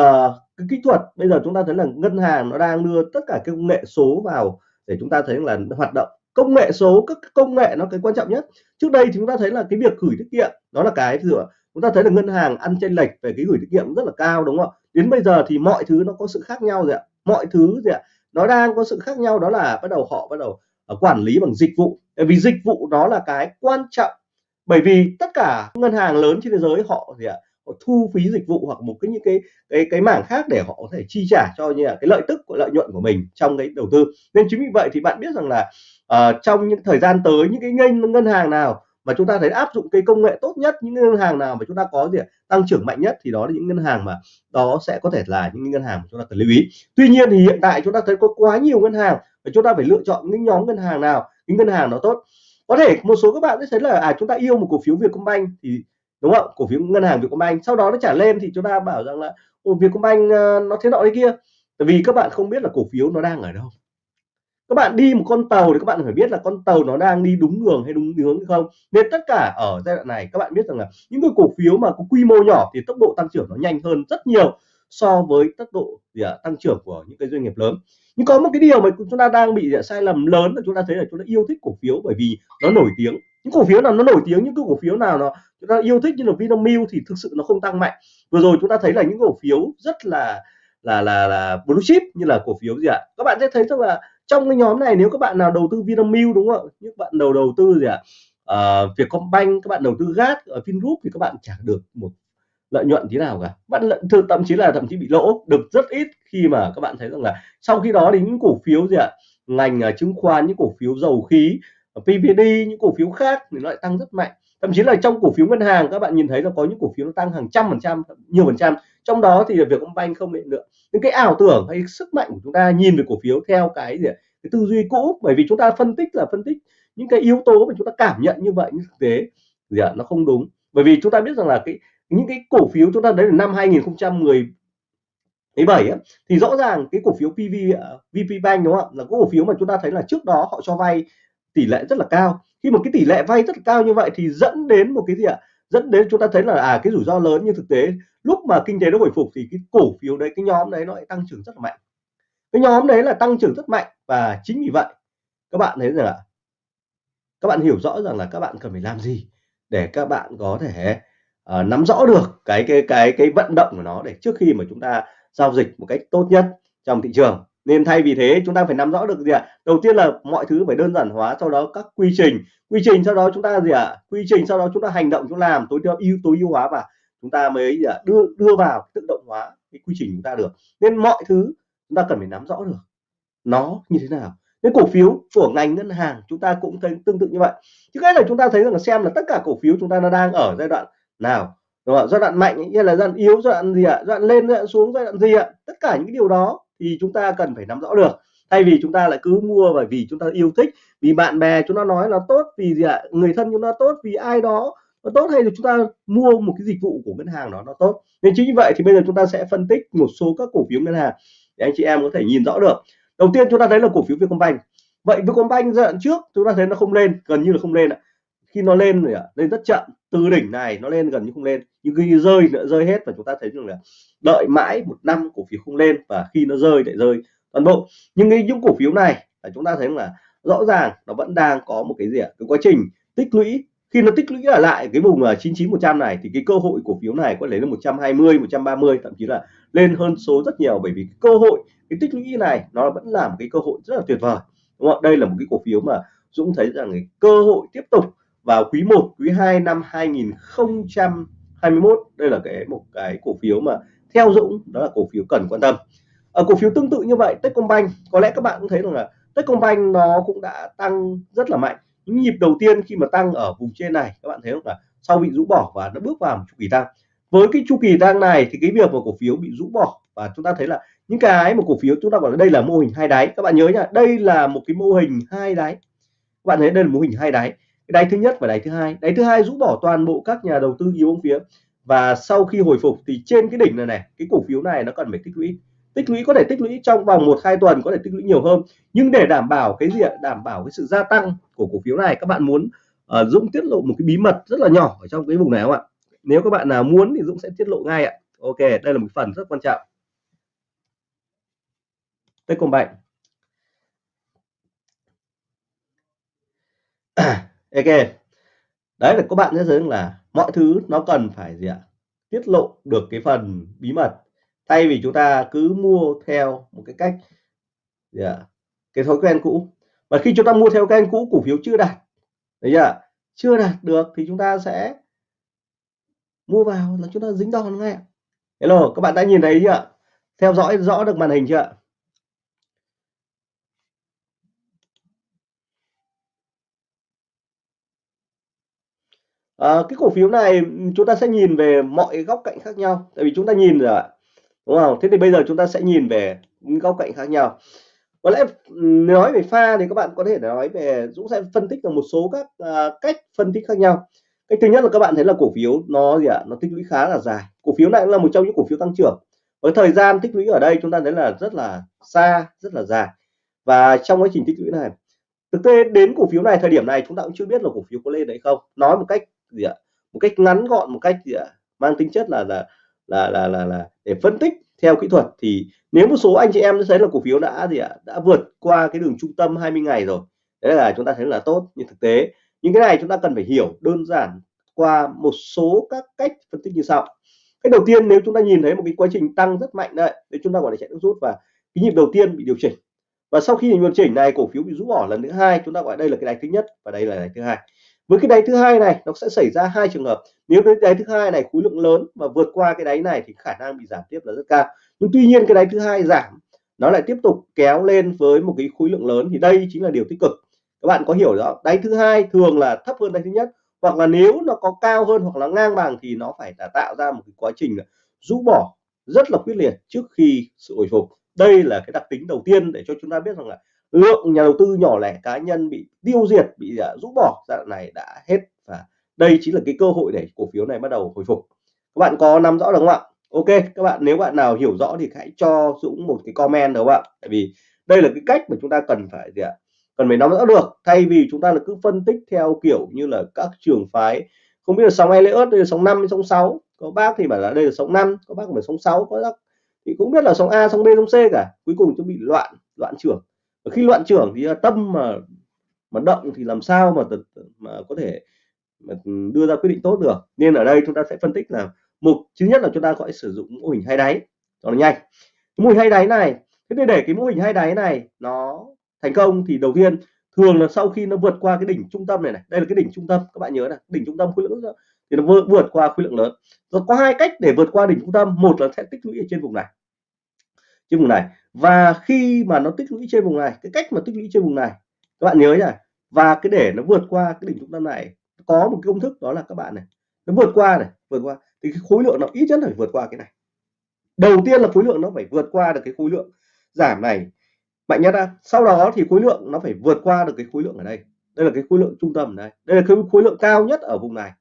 cái kỹ thuật. Bây giờ chúng ta thấy là ngân hàng nó đang đưa tất cả cái công nghệ số vào để chúng ta thấy là hoạt động. Công nghệ số, các công nghệ nó cái quan trọng nhất. Trước đây chúng ta thấy là cái việc gửi tiết kiệm, đó là cái dựa chúng ta thấy là ngân hàng ăn chênh lệch về cái gửi tiết kiệm rất là cao, đúng không? Ạ đến bây giờ thì mọi thứ nó có sự khác nhau rồi ạ. Mọi thứ gì ạ. Nó đang có sự khác nhau, đó là bắt đầu họ bắt đầu ờ, quản lý bằng dịch vụ. Bởi vì dịch vụ đó là cái quan trọng. Bởi vì tất cả ngân hàng lớn trên thế giới họ gì ạ? Họ thu phí dịch vụ hoặc một cái những cái cái cái mảng khác để họ có thể chi trả cho như là cái lợi tức của lợi nhuận của mình trong cái đầu tư. Nên chính vì vậy thì bạn biết rằng là uh, trong những thời gian tới những cái ngân ngân hàng nào mà chúng ta thấy áp dụng cái công nghệ tốt nhất những ngân hàng nào mà chúng ta có gì tăng trưởng mạnh nhất thì đó là những ngân hàng mà đó sẽ có thể là những ngân hàng mà chúng ta cần lưu ý. Tuy nhiên thì hiện tại chúng ta thấy có quá nhiều ngân hàng và chúng ta phải lựa chọn những nhóm ngân hàng nào những ngân hàng nó tốt. Có thể một số các bạn sẽ thấy là à chúng ta yêu một cổ phiếu Vietcombank thì đúng không? Cổ phiếu ngân hàng Vietcombank. Sau đó nó trả lên thì chúng ta bảo rằng là Ồ, Vietcombank ờ, nó thế nọ thế kia. Tại vì các bạn không biết là cổ phiếu nó đang ở đâu. Các bạn đi một con tàu thì các bạn phải biết là con tàu nó đang đi đúng đường hay đúng hướng hay không. Nên tất cả ở giai đoạn này các bạn biết rằng là những cái cổ phiếu mà có quy mô nhỏ thì tốc độ tăng trưởng nó nhanh hơn rất nhiều so với tốc độ gì à, tăng trưởng của những cái doanh nghiệp lớn. Nhưng có một cái điều mà chúng ta đang bị sai lầm lớn là chúng ta thấy là chúng ta yêu thích cổ phiếu bởi vì nó nổi tiếng. Những cổ phiếu nào nó nổi tiếng những cái cổ phiếu nào nó chúng ta yêu thích như là Vinamilk thì thực sự nó không tăng mạnh. Vừa rồi chúng ta thấy là những cổ phiếu rất là là là là blue chip như là cổ phiếu gì ạ? Các bạn sẽ thấy rằng là trong cái nhóm này nếu các bạn nào đầu tư Vinamilk đúng không những bạn đầu đầu tư gì ạ? À, Vietcombank các bạn đầu tư GAT ở ờ, Vingroup thì các bạn trả được một lợi nhuận thế nào cả. Bạn lợi, thậm chí là thậm chí bị lỗ được rất ít khi mà các bạn thấy rằng là sau khi đó thì những cổ phiếu gì ạ? Ngành uh, chứng khoán những cổ phiếu dầu khí à, PVD những cổ phiếu khác thì nó lại tăng rất mạnh. Thậm chí là trong cổ phiếu ngân hàng các bạn nhìn thấy là có những cổ phiếu nó tăng hàng trăm phần trăm nhiều phần trăm. Trong đó thì việc ông banh không định lượng những cái ảo tưởng hay sức mạnh của chúng ta nhìn về cổ phiếu theo cái gì cái tư duy cũ bởi vì chúng ta phân tích là phân tích những cái yếu tố mà chúng ta cảm nhận như vậy nhưng thực tế gì ạ nó không đúng. Bởi vì chúng ta biết rằng là cái những cái cổ phiếu chúng ta đấy là năm 2010 17 ấy, thì rõ ràng cái cổ phiếu PV à, VP Bank đúng không ạ? Là cổ phiếu mà chúng ta thấy là trước đó họ cho vay tỷ lệ rất là cao. Khi một cái tỷ lệ vay rất là cao như vậy thì dẫn đến một cái gì ạ? Dẫn đến chúng ta thấy là à cái rủi ro lớn. Nhưng thực tế lúc mà kinh tế nó hồi phục thì cái cổ phiếu đấy cái nhóm đấy nó lại tăng trưởng rất là mạnh. Cái nhóm đấy là tăng trưởng rất mạnh và chính vì vậy các bạn thấy rằng là các bạn hiểu rõ rằng là các bạn cần phải làm gì để các bạn có thể uh, nắm rõ được cái cái cái cái vận động của nó để trước khi mà chúng ta giao dịch một cách tốt nhất trong thị trường nên thay vì thế chúng ta phải nắm rõ được gì ạ đầu tiên là mọi thứ phải đơn giản hóa sau đó các quy trình quy trình sau đó chúng ta gì ạ quy trình sau đó chúng ta hành động chúng làm tối ưu tối ưu hóa và chúng ta mới gì ạ đưa đưa vào tự động hóa cái quy trình chúng ta được nên mọi thứ chúng ta cần phải nắm rõ được nó như thế nào cái cổ phiếu của ngành ngân hàng chúng ta cũng thấy tương tự như vậy chứ cái là chúng ta thấy rằng là xem là tất cả cổ phiếu chúng ta nó đang ở giai đoạn nào, đúng không? giai đoạn mạnh như là giai đoạn yếu, giai đoạn gì ạ? Giai đoạn lên, giai đoạn xuống, giai đoạn gì ạ? Tất cả những điều đó thì chúng ta cần phải nắm rõ được. Thay vì chúng ta lại cứ mua bởi vì chúng ta yêu thích, vì bạn bè chúng ta nói là tốt, vì gì ạ? Người thân chúng ta tốt, vì ai đó nó tốt, hay là chúng ta mua một cái dịch vụ của ngân hàng đó nó tốt. Nên chính như vậy thì bây giờ chúng ta sẽ phân tích một số các cổ phiếu ngân hàng để anh chị em có thể nhìn rõ được. Đầu tiên chúng ta thấy là cổ phiếu Vietcombank. Vậy Vietcombank giai đoạn trước chúng ta thấy nó không lên, gần như là không lên ạ khi nó lên rồi ạ, lên rất chậm. Từ đỉnh này nó lên gần như không lên, nhưng khi rơi nữa, rơi hết và chúng ta thấy rằng là đợi mãi một năm cổ phiếu không lên và khi nó rơi lại rơi toàn bộ. Nhưng cái những cổ phiếu này là chúng ta thấy là rõ ràng nó vẫn đang có một cái gì ạ, cái quá trình tích lũy. Khi nó tích lũy ở lại cái vùng là 99 100 này thì cái cơ hội cổ phiếu này có thể lên 120 130 thậm chí là lên hơn số rất nhiều. Bởi vì cơ hội, cái tích lũy này nó vẫn là một cái cơ hội rất là tuyệt vời, đúng không đây là một cái cổ phiếu mà Dũng thấy rằng cái cơ hội tiếp tục vào quý 1 quý 2 năm 2021 đây là cái một cái cổ phiếu mà theo Dũng, đó là cổ phiếu cần quan tâm. Ở cổ phiếu tương tự như vậy, Techcombank, có lẽ các bạn cũng thấy rằng là Techcombank nó cũng đã tăng rất là mạnh. Những nhịp đầu tiên khi mà tăng ở vùng trên này, các bạn thấy không là sau bị rũ bỏ và nó bước vào một chu kỳ tăng. Với cái chu kỳ tăng này thì cái việc mà cổ phiếu bị rũ bỏ và chúng ta thấy là những cái một cổ phiếu chúng ta gọi là đây là mô hình hai đáy. Các bạn nhớ nhá đây là một cái mô hình hai đáy. Các bạn thấy đây là mô hình hai đáy cái đáy thứ nhất và đáy thứ hai. Đáy thứ hai rũ bỏ toàn bộ các nhà đầu tư yếu phía. Và sau khi hồi phục thì trên cái đỉnh này này cái cổ phiếu này nó cần phải tích lũy. Tích lũy có thể tích lũy trong vòng một hai tuần có thể tích lũy nhiều hơn. Nhưng để đảm bảo cái gì ạ? Đảm bảo cái sự gia tăng của cổ phiếu này các bạn muốn uh, Dũng tiết lộ một cái bí mật rất là nhỏ ở trong cái vùng này không ạ? Nếu các bạn nào muốn thì Dũng sẽ tiết lộ ngay ạ. Ok đây là một phần rất quan trọng. Techcombank ok. Đấy là các bạn sẽ thấy là mọi thứ nó cần phải gì ạ? Tiết lộ được cái phần bí mật. Thay vì chúng ta cứ mua theo một cái cách gì ạ? Cái thói quen cũ. Và khi chúng ta mua theo kênh cũ, cổ phiếu chưa đạt, thấy chưa chưa đạt được thì chúng ta sẽ mua vào là chúng ta dính đòn ngay hello, các bạn đã nhìn thấy chưa theo dõi rõ được màn hình chưa à, cái cổ phiếu này chúng ta sẽ nhìn về mọi góc cạnh khác nhau. Tại vì chúng ta nhìn rồi đúng không? Thế thì bây giờ chúng ta sẽ nhìn về những góc cạnh khác nhau. Có lẽ nói về pha thì các bạn có thể nói về Dũng sẽ phân tích được một số các uh, cách phân tích khác nhau. Cách thứ nhất là các bạn thấy là cổ phiếu nó gì ạ? Nó tích lũy khá là dài. Cổ phiếu này cũng là một trong những cổ phiếu tăng trưởng. Với thời gian tích lũy ở đây chúng ta thấy là rất là xa rất là dài. Và trong quá trình tích lũy này thực tế đến cổ phiếu này thời điểm này chúng ta cũng chưa biết là cổ phiếu có lên đấy không. Nói một cách gì ạ? Một cách ngắn gọn một cách gì ạ mang tính chất là là là là là, là để phân tích theo kỹ thuật thì nếu một số anh chị em thấy là cổ phiếu đã gì ạ đã vượt qua cái đường trung tâm 20 ngày rồi đấy là chúng ta thấy là tốt. Nhưng thực tế những cái này chúng ta cần phải hiểu đơn giản qua một số các cách phân tích như sau. Cái đầu tiên nếu chúng ta nhìn thấy một cái quá trình tăng rất mạnh đấy thì chúng ta gọi là chạy nước rút và cái nhịp đầu tiên bị điều chỉnh. Và sau khi điều chỉnh này cổ phiếu bị rũ bỏ lần thứ hai chúng ta gọi đây là cái đáy thứ nhất và đây là đáy thứ hai với cái đáy thứ hai này, nó sẽ xảy ra hai trường hợp. Nếu cái đáy thứ hai này khối lượng lớn và vượt qua cái đáy này thì khả năng bị giảm tiếp là rất cao. Nhưng tuy nhiên cái đáy thứ hai giảm, nó lại tiếp tục kéo lên với một cái khối lượng lớn thì đây chính là điều tích cực. Các bạn có hiểu rõ đáy thứ hai thường là thấp hơn đáy thứ nhất, hoặc là nếu nó có cao hơn hoặc là ngang bằng thì nó phải là tạo ra một cái quá trình rũ bỏ rất là quyết liệt trước khi sự hồi phục. Đây là cái đặc tính đầu tiên để cho chúng ta biết rằng là lượng nhà đầu tư nhỏ lẻ cá nhân bị tiêu diệt bị à, rũ bỏ giai đoạn này đã hết và đây chính là cái cơ hội để cổ phiếu này bắt đầu hồi phục. Các bạn có nắm rõ được không ạ? Ok các bạn nếu bạn nào hiểu rõ thì hãy cho Dũng một cái comment được không ạ? Tại vì đây là cái cách mà chúng ta cần phải gì ạ? Cần phải nắm rõ được. Thay vì chúng ta là cứ phân tích theo kiểu như là các trường phái không biết là sóng Elliott đây là sóng 5 sóng 6 có bác thì bảo là đây là sóng 5 có bác phải sóng 6 có bác thì cũng biết là sóng A sóng B sóng C cả. Cuối cùng chúng bị loạn loạn trưởng khi loạn trưởng thì à, tâm mà mà động thì làm sao mà mà có thể mà đưa ra quyết định tốt được. Nên ở đây chúng ta sẽ phân tích là mục thứ nhất là chúng ta gọi sử dụng mô hình hai đáy. Cho nó nhanh. Mô hình hai đáy này thế để để cái mô hình hai đáy này nó thành công thì đầu tiên thường là sau khi nó vượt qua cái đỉnh trung tâm này này đây là cái đỉnh trung tâm các bạn nhớ này đỉnh trung tâm khối lượng thì nó vượt, vượt qua khối lượng lớn. Rồi có hai cách để vượt qua đỉnh trung tâm một là sẽ tích lũy ở trên vùng này. Trên vùng này và khi mà nó tích lũy trên vùng này cái cách mà tích lũy trên vùng này các bạn nhớ này, và cái để nó vượt qua cái đỉnh trung tâm này có một cái công thức đó là các bạn này nó vượt qua này vượt qua thì cái khối lượng nó ít nhất phải vượt qua cái này đầu tiên là khối lượng nó phải vượt qua được cái khối lượng giảm này mạnh nhất ra sau đó thì khối lượng nó phải vượt qua được cái khối lượng ở đây đây là cái khối lượng trung tâm này đây là cái khối lượng cao nhất ở vùng này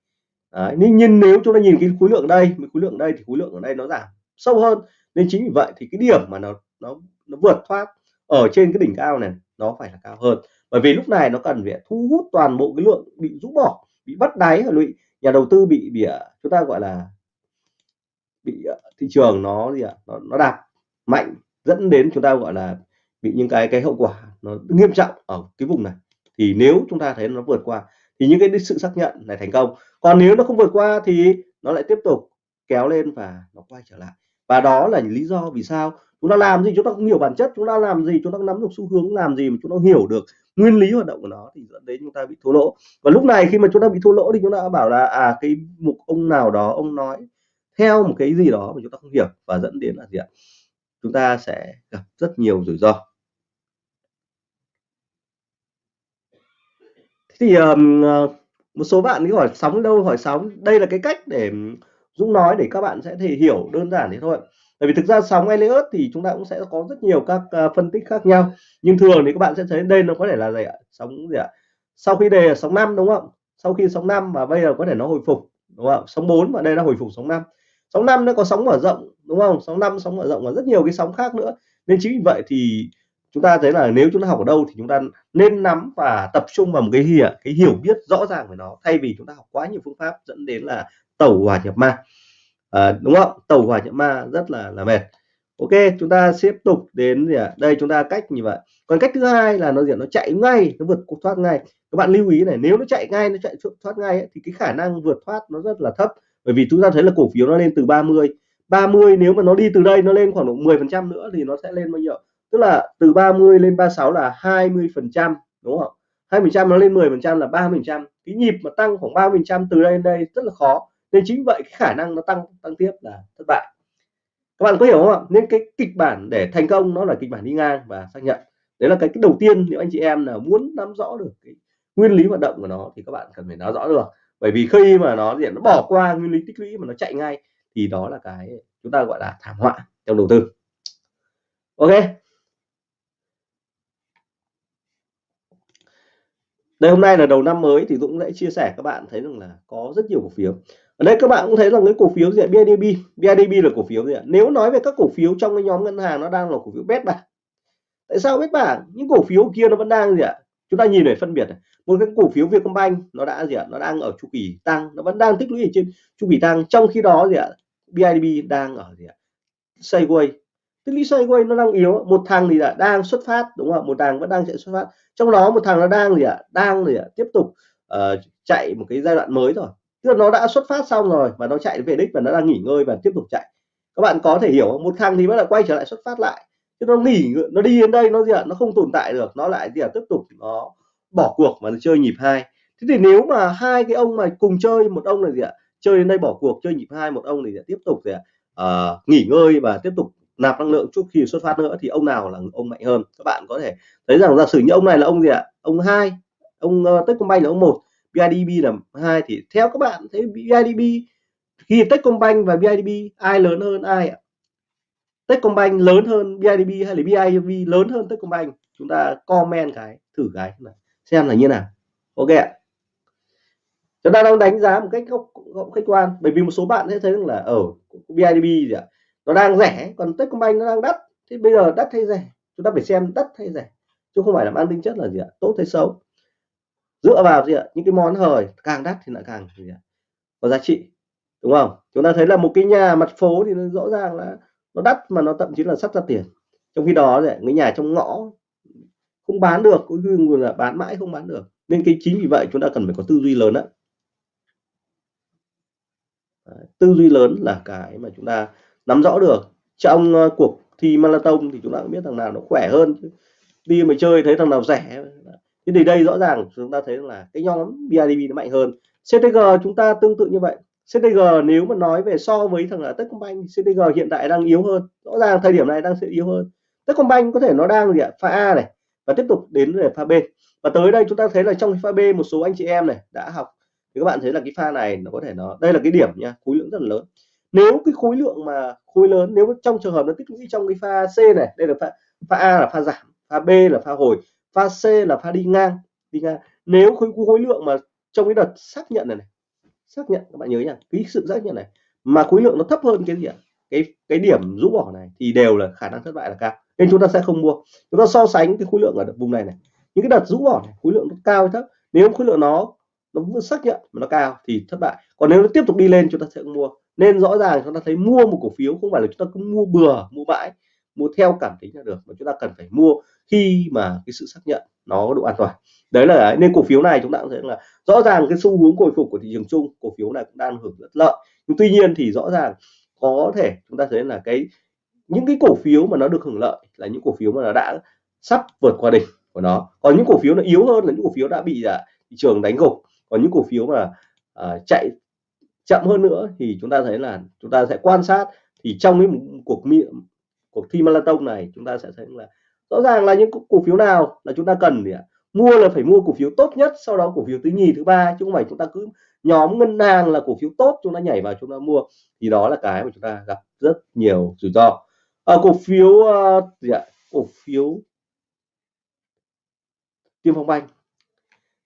Đấy, nhưng, nhưng nếu chúng ta nhìn cái khối lượng ở đây khối lượng ở đây thì khối lượng ở đây nó giảm sâu hơn nên chính vì vậy thì cái điểm mà nó nó nó vượt thoát ở trên cái đỉnh cao này nó phải là cao hơn. Bởi vì lúc này nó cần phải thu hút toàn bộ cái lượng bị rũ bỏ bị bắt đáy ở lụy. Nhà đầu tư bị bị à, chúng ta gọi là bị à, thị trường nó gì ạ nó, nó đạp mạnh dẫn đến chúng ta gọi là bị những cái cái hậu quả nó nghiêm trọng ở cái vùng này. Thì nếu chúng ta thấy nó vượt qua thì những cái sự xác nhận này thành công. Còn nếu nó không vượt qua thì nó lại tiếp tục kéo lên và nó quay trở lại. Và đó là lý do vì sao chúng ta làm gì chúng ta không hiểu bản chất chúng ta làm gì chúng ta nắm được xu hướng làm gì mà chúng ta hiểu được nguyên lý hoạt động của nó thì dẫn đến chúng ta bị thua lỗ. Và lúc này khi mà chúng ta bị thua lỗ thì chúng ta bảo là à cái mục ông nào đó ông nói theo một cái gì đó mà chúng ta không hiểu và dẫn đến là gì ạ? Chúng ta sẽ gặp rất nhiều rủi ro. Thì um, một số bạn cứ hỏi sóng đâu hỏi sóng. Đây là cái cách để Dũng nói để các bạn sẽ thể hiểu đơn giản thế thôi bởi vì thực ra sóng Elliott thì chúng ta cũng sẽ có rất nhiều các uh, phân tích khác nhau. Nhưng thường thì các bạn sẽ thấy đây nó có thể là gì ạ? Sóng gì ạ? Sau khi đề là sóng 5 đúng không? Sau khi sóng 5 và bây giờ có thể nó hồi phục đúng không? Sóng 4 và đây là hồi phục sóng 5 sóng 5 nó có sóng mở rộng đúng không? Sóng 5 sóng mở rộng và rất nhiều cái sóng khác nữa. Nên chính vì vậy thì chúng ta thấy là nếu chúng ta học ở đâu thì chúng ta nên nắm và tập trung vào một cái hiểu cái hiểu biết rõ ràng về nó thay vì chúng ta học quá nhiều phương pháp dẫn đến là tẩu hỏa nhập ma à, đúng không? Tàu hỏa nhiễm ma rất là là mệt. Ok chúng ta tiếp tục đến gì à? đây chúng ta cách như vậy. Còn cách thứ hai là nó gì nó chạy ngay nó vượt thoát ngay. Các bạn lưu ý này nếu nó chạy ngay nó chạy thoát ngay ấy, thì cái khả năng vượt thoát nó rất là thấp. Bởi vì chúng ta thấy là cổ phiếu nó lên từ 30 30 nếu mà nó đi từ đây nó lên khoảng độ 10 phần trăm nữa thì nó sẽ lên bao nhiêu tức là từ 30 lên 36 là 20 phần trăm đúng không 2 phần trăm nó lên 10 phần trăm là 30 phần trăm. Cái nhịp mà tăng khoảng 30 phần trăm từ đây đến đây rất là khó nên chính vậy cái khả năng nó tăng tăng tiếp là thất bại. Các bạn có hiểu không ạ? Nên cái kịch bản để thành công nó là kịch bản đi ngang và xác nhận. Đấy là cái, cái đầu tiên nếu anh chị em là muốn nắm rõ được cái nguyên lý hoạt động của nó thì các bạn cần phải nắm rõ được. Bởi vì khi mà nó diện nó bỏ qua nguyên lý tích lũy mà nó chạy ngay thì đó là cái chúng ta gọi là thảm họa trong đầu tư. Ok. Đây hôm nay là đầu năm mới thì Dũng sẽ chia sẻ các bạn thấy rằng là có rất nhiều cổ phiếu ở đây các bạn cũng thấy rằng cái cổ phiếu gì ạ? BIDB BIDB là cổ phiếu gì ạ? Nếu nói về các cổ phiếu trong cái nhóm ngân hàng nó đang là cổ phiếu bét bảng. Tại sao bét bảng? Những cổ phiếu kia nó vẫn đang gì ạ? Chúng ta nhìn để phân biệt này. một cái cổ phiếu Vietcombank nó đã gì ạ? Nó đang ở chu kỳ tăng nó vẫn đang tích lũy ở trên chu kỳ tăng. Trong khi đó gì ạ? BIDB đang ở gì ạ? Sideways tích lũy sideways nó đang yếu. Một thằng thì là đang xuất phát đúng không một thằng vẫn đang chạy xuất phát. Trong đó một thằng nó đang gì ạ? Đang gì ạ? Tiếp tục uh, chạy một cái giai đoạn mới rồi tức là nó đã xuất phát xong rồi và nó chạy về đích và nó đang nghỉ ngơi và tiếp tục chạy. Các bạn có thể hiểu một thằng thì bắt đầu quay trở lại xuất phát lại. Chứ nó nghỉ nó đi đến đây nó gì ạ? Nó không tồn tại được. Nó lại gì ạ? Tiếp tục nó bỏ cuộc mà nó chơi nhịp hai. Thế thì nếu mà hai cái ông mà cùng chơi một ông là gì ạ? Chơi đến đây bỏ cuộc chơi nhịp hai một ông thì tiếp tục gì ạ? Uh, nghỉ ngơi và tiếp tục nạp năng lượng trước khi xuất phát nữa. Thì ông nào là ông mạnh hơn? Các bạn có thể thấy rằng giả sử như ông này là ông gì ạ? Ông hai ông ờ, uh, Techcombank là ông một. BIDB là hai thì theo các bạn thấy BIDB khi Techcombank và BIDB ai lớn hơn ai ạ? Techcombank lớn hơn BIDB hay là BIDB lớn hơn Techcombank? Chúng ta comment cái thử cái xem là như nào. Ok ạ. Chúng ta đang đánh giá một cách góc, khách quan bởi vì một số bạn sẽ thấy rằng là ờ, ở BIDB gì ạ? Nó đang rẻ còn Techcombank nó đang đắt. Thì bây giờ đắt hay rẻ? Chúng ta phải xem đắt hay rẻ chứ không phải là mang tính chất là gì ạ? Tốt hay xấu? Dựa vào gì ạ? Những cái món hời, càng đắt thì lại càng gì ạ? Có giá trị, đúng không? Chúng ta thấy là một cái nhà mặt phố thì nó rõ ràng là nó đắt mà nó thậm chí là sắp ra tiền. Trong khi đó thì cái nhà trong ngõ không bán được cũng như là bán mãi không bán được. Nên cái chính vì vậy chúng ta cần phải có tư duy lớn đó tư duy lớn là cái mà chúng ta nắm rõ được. Trong ờ, cuộc thi marathon thì chúng ta cũng biết thằng nào nó khỏe hơn đi mà chơi thấy thằng nào rẻ thế thì đây rõ ràng chúng ta thấy là cái nhóm BIDV nó mạnh hơn. CTG chúng ta tương tự như vậy. CTG nếu mà nói về so với thằng là Techcombank CTG hiện tại đang yếu hơn. Rõ ràng thời điểm này đang sẽ yếu hơn. Techcombank có thể nó đang gì ạ? Pha A này và tiếp tục đến về pha B. Và tới đây chúng ta thấy là trong pha B một số anh chị em này đã học. Thì các bạn thấy là cái pha này nó có thể nó, đây là cái điểm nha, khối lượng rất là lớn. Nếu cái khối lượng mà khối lớn, nếu trong trường hợp nó tích lũy trong cái pha C này, đây là pha pha A là pha giảm, pha B là pha hồi pha C là pha đi ngang đi ngang. Nếu khối khối lượng mà trong cái đợt xác nhận này, này xác nhận các bạn nhớ nha cái sự xác nhận này mà khối lượng nó thấp hơn cái gì ạ? Cái cái điểm rũ bỏ này thì đều là khả năng thất bại là cao. Nên chúng ta sẽ không mua. Chúng ta so sánh cái khối lượng ở vùng này này. Những cái đợt rũ bỏ này khối lượng nó cao hay thấp? Nếu khối lượng nó nó xác nhận mà nó cao thì thất bại. Còn nếu nó tiếp tục đi lên chúng ta sẽ mua. Nên rõ ràng chúng ta thấy mua một cổ phiếu không phải là chúng ta cứ mua bừa mua bãi mua theo cảm tính là được mà chúng ta cần phải mua khi mà cái sự xác nhận nó có độ an toàn. Đấy là nên cổ phiếu này chúng ta cũng thấy là rõ ràng cái xu hướng hồi phục của thị trường chung cổ phiếu này cũng đang hưởng rất lợi. Nhưng tuy nhiên thì rõ ràng có thể chúng ta thấy là cái những cái cổ phiếu mà nó được hưởng lợi là những cổ phiếu mà nó đã sắp vượt qua đỉnh của nó. Còn những cổ phiếu nó yếu hơn là những cổ phiếu đã bị à, thị trường đánh gục. Còn những cổ phiếu mà à, chạy chậm hơn nữa thì chúng ta thấy là chúng ta sẽ quan sát. Thì trong cái cuộc cuộc thi marathon này chúng ta sẽ thấy là rõ ràng là những cổ phiếu nào là chúng ta cần thì mua là phải mua cổ phiếu tốt nhất sau đó cổ phiếu thứ nhì thứ ba chứ không phải chúng ta cứ nhóm ngân hàng là cổ phiếu tốt chúng ta nhảy vào chúng ta mua. Thì đó là cái mà chúng ta gặp rất nhiều rủi ro. À, cổ phiếu uh, gì ạ? Cổ phiếu tiêm phong banh.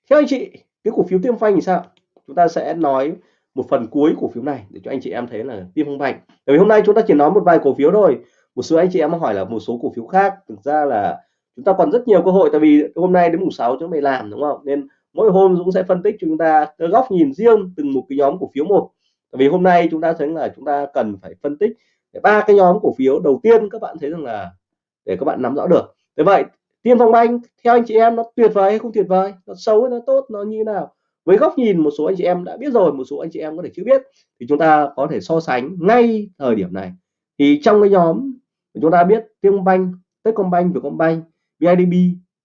Theo anh chị cái cổ phiếu tiêm phanh thì sao? Chúng ta sẽ nói một phần cuối cổ phiếu này để cho anh chị em thấy là tiêm phong banh. Bởi vì hôm nay chúng ta chỉ nói một vài cổ phiếu thôi một số anh chị em hỏi là một số cổ phiếu khác, thực ra là chúng ta còn rất nhiều cơ hội tại vì hôm nay đến mùng 6 chúng mày làm, đúng không? Nên mỗi hôm Dũng sẽ phân tích chúng ta góc nhìn riêng từng một cái nhóm cổ phiếu một. Tại vì hôm nay chúng ta thấy là chúng ta cần phải phân tích ba cái nhóm cổ phiếu. Đầu tiên các bạn thấy rằng là để các bạn nắm rõ được. Thế vậy, tiên phong banh, theo anh chị em, nó tuyệt vời hay không tuyệt vời? Nó xấu hay nó tốt, nó như thế nào? Với góc nhìn một số anh chị em đã biết rồi, một số anh chị em có thể chưa biết, thì chúng ta có thể so sánh ngay thời điểm này. Thì trong cái nhóm chúng ta biết Techcombank, banh techcombank vietcombank bidb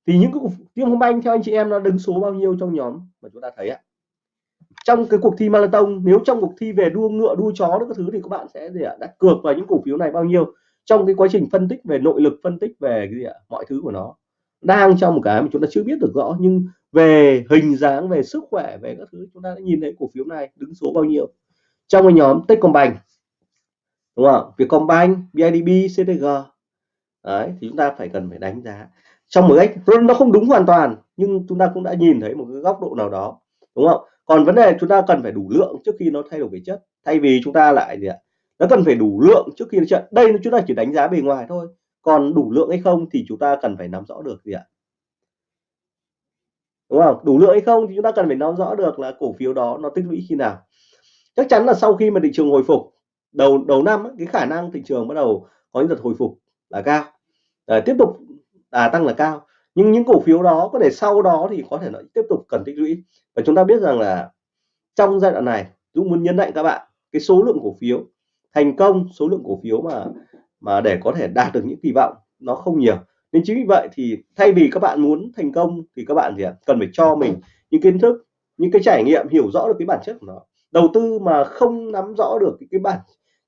thì những cái Techcombank banh theo anh chị em nó đứng số bao nhiêu trong nhóm mà chúng ta thấy ạ? Trong cái cuộc thi marathon nếu trong cuộc thi về đua ngựa đua chó các thứ thì các bạn sẽ gì ạ? Đặt cược vào những cổ phiếu này bao nhiêu? Trong cái quá trình phân tích về nội lực phân tích về cái gì ạ? Mọi thứ của nó. Đang trong một cái mà chúng ta chưa biết được rõ nhưng về hình dáng về sức khỏe về các thứ chúng ta đã nhìn thấy cổ phiếu này đứng số bao nhiêu. Trong cái nhóm Techcombank đúng không? Vietcombank BIDB CTG đấy, thì chúng ta phải cần phải đánh giá. Trong một cách nó không đúng hoàn toàn, nhưng chúng ta cũng đã nhìn thấy một cái góc độ nào đó. Đúng không? Còn vấn đề chúng ta cần phải đủ lượng trước khi nó thay đổi về chất. Thay vì chúng ta lại gì ạ? Nó cần phải đủ lượng trước khi nó trận đây, chúng ta chỉ đánh giá bề ngoài thôi. Còn đủ lượng hay không thì chúng ta cần phải nắm rõ được gì ạ? Đúng không? Đủ lượng hay không thì chúng ta cần phải nắm rõ được là cổ phiếu đó nó tích lũy khi nào. Chắc chắn là sau khi mà thị trường hồi phục đầu đầu năm cái khả năng thị trường bắt đầu có những đợt hồi phục là cao. À, tiếp tục à, tăng là cao. Nhưng những cổ phiếu đó có thể sau đó thì có thể nó tiếp tục cần tích lũy. Và chúng ta biết rằng là trong giai đoạn này Dũng muốn nhấn mạnh các bạn cái số lượng cổ phiếu thành công số lượng cổ phiếu mà mà để có thể đạt được những kỳ vọng nó không nhiều. Nên chính vì vậy thì thay vì các bạn muốn thành công thì các bạn thì cần phải cho mình những kiến thức những cái trải nghiệm hiểu rõ được cái bản chất của nó. Đầu tư mà không nắm rõ được cái, cái bản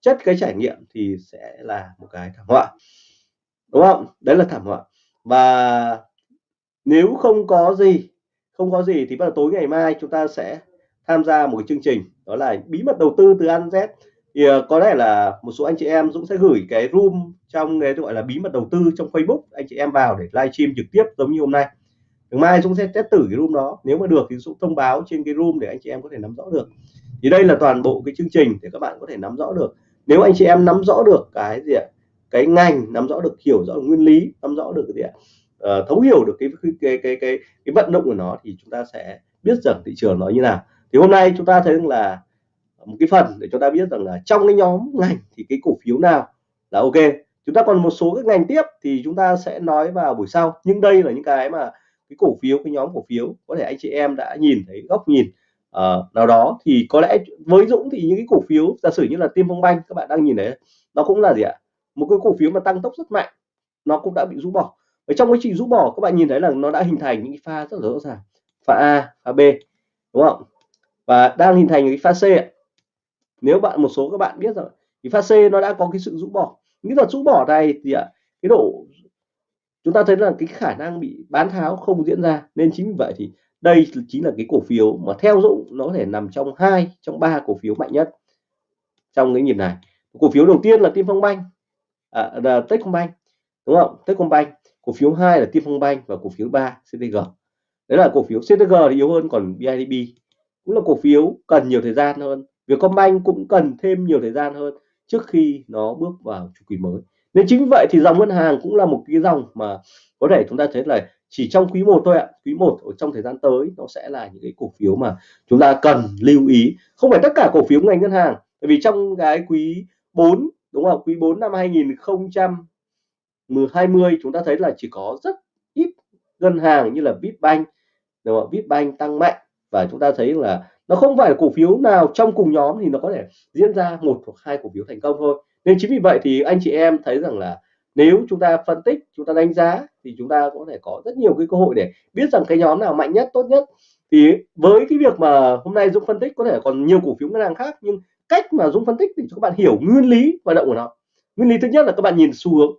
chất cái trải nghiệm thì sẽ là một cái thảm họa. Đúng không? Đấy là thảm họa. Và nếu không có gì, không có gì thì bắt đầu tối ngày mai chúng ta sẽ tham gia một cái chương trình, đó là bí mật đầu tư từ An Z. Thì ờ, có lẽ là một số anh chị em Dũng sẽ gửi cái room trong cái gọi là bí mật đầu tư trong Facebook, anh chị em vào để livestream trực tiếp giống như hôm nay. Ngày mai Dũng sẽ test thử cái room đó. Nếu mà được thì Dũng thông báo trên cái room để anh chị em có thể nắm rõ được. Thì đây là toàn bộ cái chương trình để các bạn có thể nắm rõ được nếu anh chị em nắm rõ được cái gì ạ cái ngành nắm rõ được hiểu rõ được nguyên lý nắm rõ được cái gì ạ à, thấu hiểu được cái cái cái cái cái, cái vận động của nó thì chúng ta sẽ biết rằng thị trường nó như nào. Thì hôm nay chúng ta thấy là một cái phần để chúng ta biết rằng là trong cái nhóm ngành thì cái cổ phiếu nào là ok. Chúng ta còn một số các ngành tiếp thì chúng ta sẽ nói vào buổi sau. Nhưng đây là những cái mà cái cổ phiếu cái nhóm cổ phiếu có thể anh chị em đã nhìn thấy góc nhìn uh, nào đó thì có lẽ với Dũng thì những cái cổ phiếu giả sử như là Tiên Phong Banh các bạn đang nhìn thấy nó cũng là gì ạ? Một cái cổ phiếu mà tăng tốc rất mạnh nó cũng đã bị rũ bỏ. Ở trong quá trình rũ bỏ các bạn nhìn thấy là nó đã hình thành những cái pha rất rõ ràng pha A pha B đúng không? Và đang hình thành cái pha C nếu bạn một số các bạn biết rồi thì pha C nó đã có cái sự rũ bỏ. Những đợt rũ bỏ này thì ạ cái độ chúng ta thấy là cái khả năng bị bán tháo không diễn ra nên chính vì vậy thì đây chính là cái cổ phiếu mà theo Dũng nó có thể nằm trong hai trong ba cổ phiếu mạnh nhất trong cái nhịp này. Cổ phiếu đầu tiên là Tiên Phong Banh. À, là Techcombank đúng không? Techcombank cổ phiếu hai là Tiên Phong Banh và cổ phiếu 3 CTG đấy là cổ phiếu CTG thì yếu hơn còn BIDB cũng là cổ phiếu cần nhiều thời gian hơn. Vietcombank cũng cần thêm nhiều thời gian hơn trước khi nó bước vào chu kỳ mới nên chính vậy thì dòng ngân hàng cũng là một cái dòng mà có thể chúng ta thấy là chỉ trong quý 1 thôi ạ. Quý 1 ở trong thời gian tới nó sẽ là những cái cổ phiếu mà chúng ta cần lưu ý. Không phải tất cả cổ phiếu ngành ngân hàng bởi vì trong cái quý 4 đúng không? Quý 4 năm 2020 chúng ta thấy là chỉ có rất ít ngân hàng như là Bitbank đúng không? Bitbank tăng mạnh và chúng ta thấy là nó không phải là cổ phiếu nào trong cùng nhóm thì nó có thể diễn ra một hoặc hai cổ phiếu thành công thôi nên chính vì vậy thì anh chị em thấy rằng là nếu chúng ta phân tích chúng ta đánh giá thì chúng ta có thể có rất nhiều cái cơ hội để biết rằng cái nhóm nào mạnh nhất tốt nhất. Thì với cái việc mà hôm nay Dũng phân tích có thể còn nhiều cổ phiếu ngân hàng khác nhưng cách mà Dũng phân tích thì cho các bạn hiểu nguyên lý hoạt động của nó. Nguyên lý thứ nhất là các bạn nhìn xu hướng.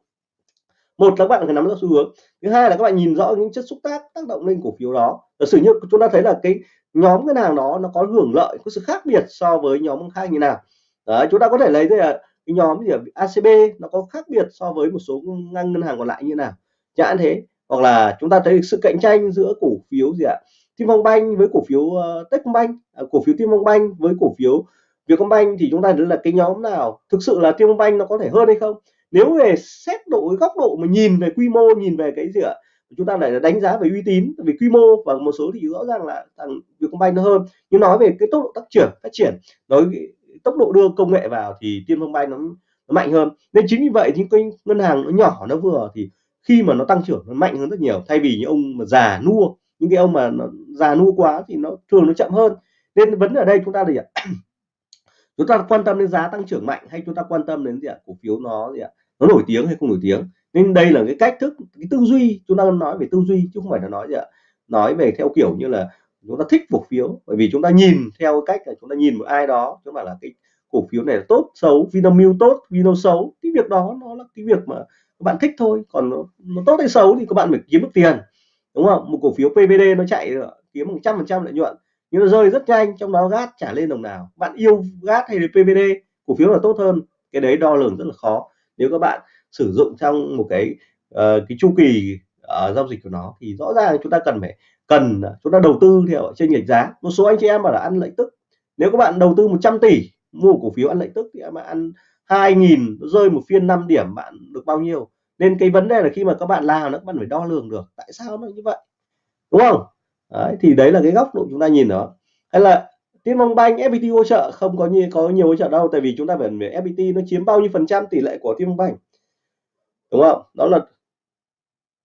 Một là các bạn phải nắm rõ xu hướng. Thứ hai là các bạn nhìn rõ những chất xúc tác tác động lên cổ phiếu đó. Giả sử như chúng ta thấy là cái nhóm ngân hàng đó nó có hưởng lợi có sự khác biệt so với nhóm khác như nào. Đó, chúng ta có thể lấy đây là cái nhóm gì ACB nó có khác biệt so với một số ngân ngân hàng còn lại như nào? Chẳng thế hoặc là chúng ta thấy sự cạnh tranh giữa cổ phiếu gì ạ? Tim Phong Banh với cổ phiếu uh, Techcombank à, cổ phiếu Timbank Banh với cổ phiếu Vietcombank thì chúng ta thấy là cái nhóm nào thực sự là Timbank Banh nó có thể hơn hay không? Nếu về xét độ góc độ mà nhìn về quy mô nhìn về cái gì ạ? Chúng ta lại đánh giá về uy tín về quy mô và một số thì rõ ràng là thằng Vietcombank nó hơn. Nhưng nói về cái tốc độ tăng trưởng phát triển nói tốc độ đưa công nghệ vào thì Tiên Phong bay nó, nó mạnh hơn. Nên chính vì vậy những cái ngân hàng nó nhỏ nó vừa thì khi mà nó tăng trưởng nó mạnh hơn rất nhiều. Thay vì những ông mà già nua những cái ông mà nó già nua quá thì nó thường nó chậm hơn. Nên vấn đề ở đây chúng ta gì ạ? Chúng ta quan tâm đến giá tăng trưởng mạnh hay chúng ta quan tâm đến gì ạ? Cổ phiếu nó gì ạ? Nó nổi tiếng hay không nổi tiếng? Nên đây là cái cách thức cái tư duy chúng ta nói về tư duy chứ không phải là nói gì ạ? Nói về theo kiểu như là chúng ta thích cổ phiếu bởi vì chúng ta nhìn theo cách là chúng ta nhìn một ai đó chứ mà là cái cổ phiếu này là tốt xấu Vinamilk tốt Vinamilk xấu. Cái việc đó nó là cái việc mà các bạn thích thôi. Còn nó, nó tốt hay xấu thì các bạn phải kiếm được tiền đúng không? Một cổ phiếu PBD nó chạy kiếm một trăm phần trăm lợi nhuận nhưng nó rơi rất nhanh trong đó gát trả lên đồng nào. Bạn yêu gát hay là PBD cổ phiếu là tốt hơn. Cái đấy đo lường rất là khó. Nếu các bạn sử dụng trong một cái uh, cái chu kỳ uh, giao dịch của nó thì rõ ràng chúng ta cần phải cần chúng ta đầu tư theo trên lệch giá. Một số anh chị em bảo là ăn lợi tức. Nếu các bạn đầu tư 100 tỷ mua cổ phiếu ăn lợi tức thì mà ăn 2.000 rơi một phiên 5 điểm bạn được bao nhiêu? Nên cái vấn đề là khi mà các bạn làm nó các bạn phải đo lường được tại sao nó như vậy. Đúng không? Đấy, thì đấy là cái góc độ chúng ta nhìn đó. Hay là Tiên mong Banh FPT hỗ trợ? Không có như có nhiều hỗ trợ đâu tại vì chúng ta phải FPT nó chiếm bao nhiêu phần trăm tỷ lệ của Tiên mong Banh đúng không? Đó là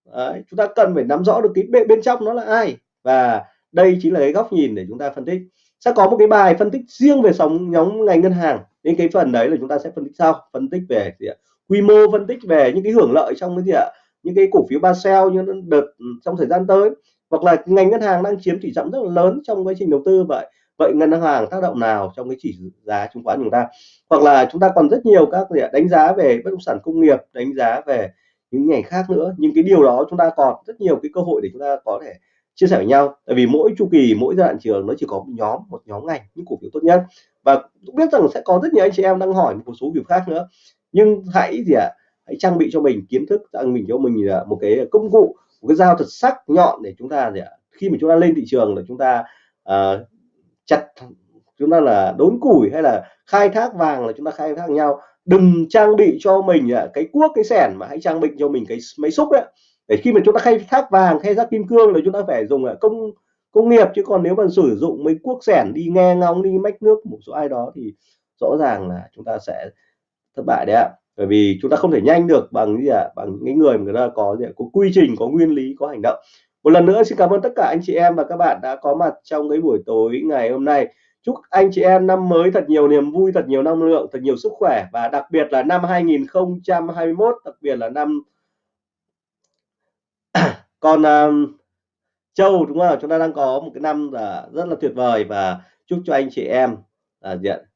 Đấy, chúng ta cần phải nắm rõ được cái bên, bên trong nó là ai. Và đây chính là cái góc nhìn để chúng ta phân tích. Sẽ có một cái bài phân tích riêng về sóng nhóm ngành ngân hàng. Nên cái phần đấy là chúng ta sẽ phân tích sau. Phân tích về gì ạ? quy mô phân tích về những cái hưởng lợi trong cái gì ạ? Những cái cổ phiếu ba sell như đợt ừ, trong thời gian tới. Hoặc là ngành ngân hàng đang chiếm tỷ trọng rất là lớn trong quá trình đầu tư vậy. Vậy ngân hàng tác động nào trong cái chỉ giá chứng khoán chúng ta? Hoặc là chúng ta còn rất nhiều các gì ạ? đánh giá về bất động sản công nghiệp đánh giá về những ngành khác nữa. Nhưng cái điều đó chúng ta còn rất nhiều cái cơ hội để chúng ta có thể chia sẻ với nhau. Tại vì mỗi chu kỳ mỗi giai đoạn trường nó chỉ có một nhóm một nhóm ngành những cổ phiếu tốt nhất. Và cũng biết rằng sẽ có rất nhiều anh chị em đang hỏi một số việc khác nữa. Nhưng hãy gì ạ? À, hãy trang bị cho mình kiến thức trang mình cho mình à, một cái công cụ một cái dao thật sắc nhọn để chúng ta gì ạ? À, khi mà chúng ta lên thị trường là chúng ta à, chặt chúng ta là đốn củi hay là khai thác vàng là chúng ta khai thác nhau đừng trang bị cho mình à, cái cuốc, cái sẻn mà hãy trang bị cho mình cái máy xúc ấy để khi mà chúng ta khai thác vàng, khai thác kim cương là chúng ta phải dùng à, công công nghiệp. Chứ còn nếu mà sử dụng mấy cuốc sẻn đi nghe ngóng, đi mách nước một số ai đó thì rõ ràng là chúng ta sẽ thất bại đấy ạ. Bởi vì chúng ta không thể nhanh được bằng gì ạ? À? bằng những người mà người ta có gì có quy trình, có nguyên lý, có hành động. Một lần nữa xin cảm ơn tất cả anh chị em và các bạn đã có mặt trong cái buổi tối ngày hôm nay chúc anh chị em năm mới thật nhiều niềm vui thật nhiều năng lượng thật nhiều sức khỏe và đặc biệt là năm 2021 đặc biệt là năm còn uh, um, Châu đúng không? Chúng ta đang có một cái năm là rất là tuyệt vời và chúc cho anh chị em là diện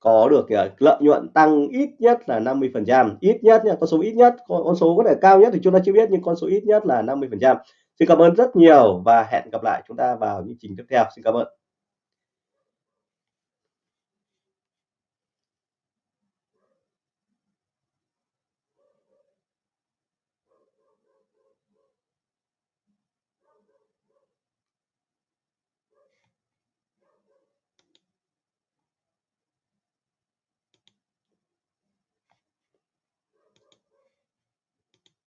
có được uh, lợi nhuận tăng ít nhất là 50 phần trăm. Ít nhất nha con số ít nhất con, con số có thể cao nhất thì chúng ta chưa biết nhưng con số ít nhất là 50 phần trăm. Xin cảm ơn rất nhiều và hẹn gặp lại chúng ta vào những trình tiếp theo. Xin cảm ơn.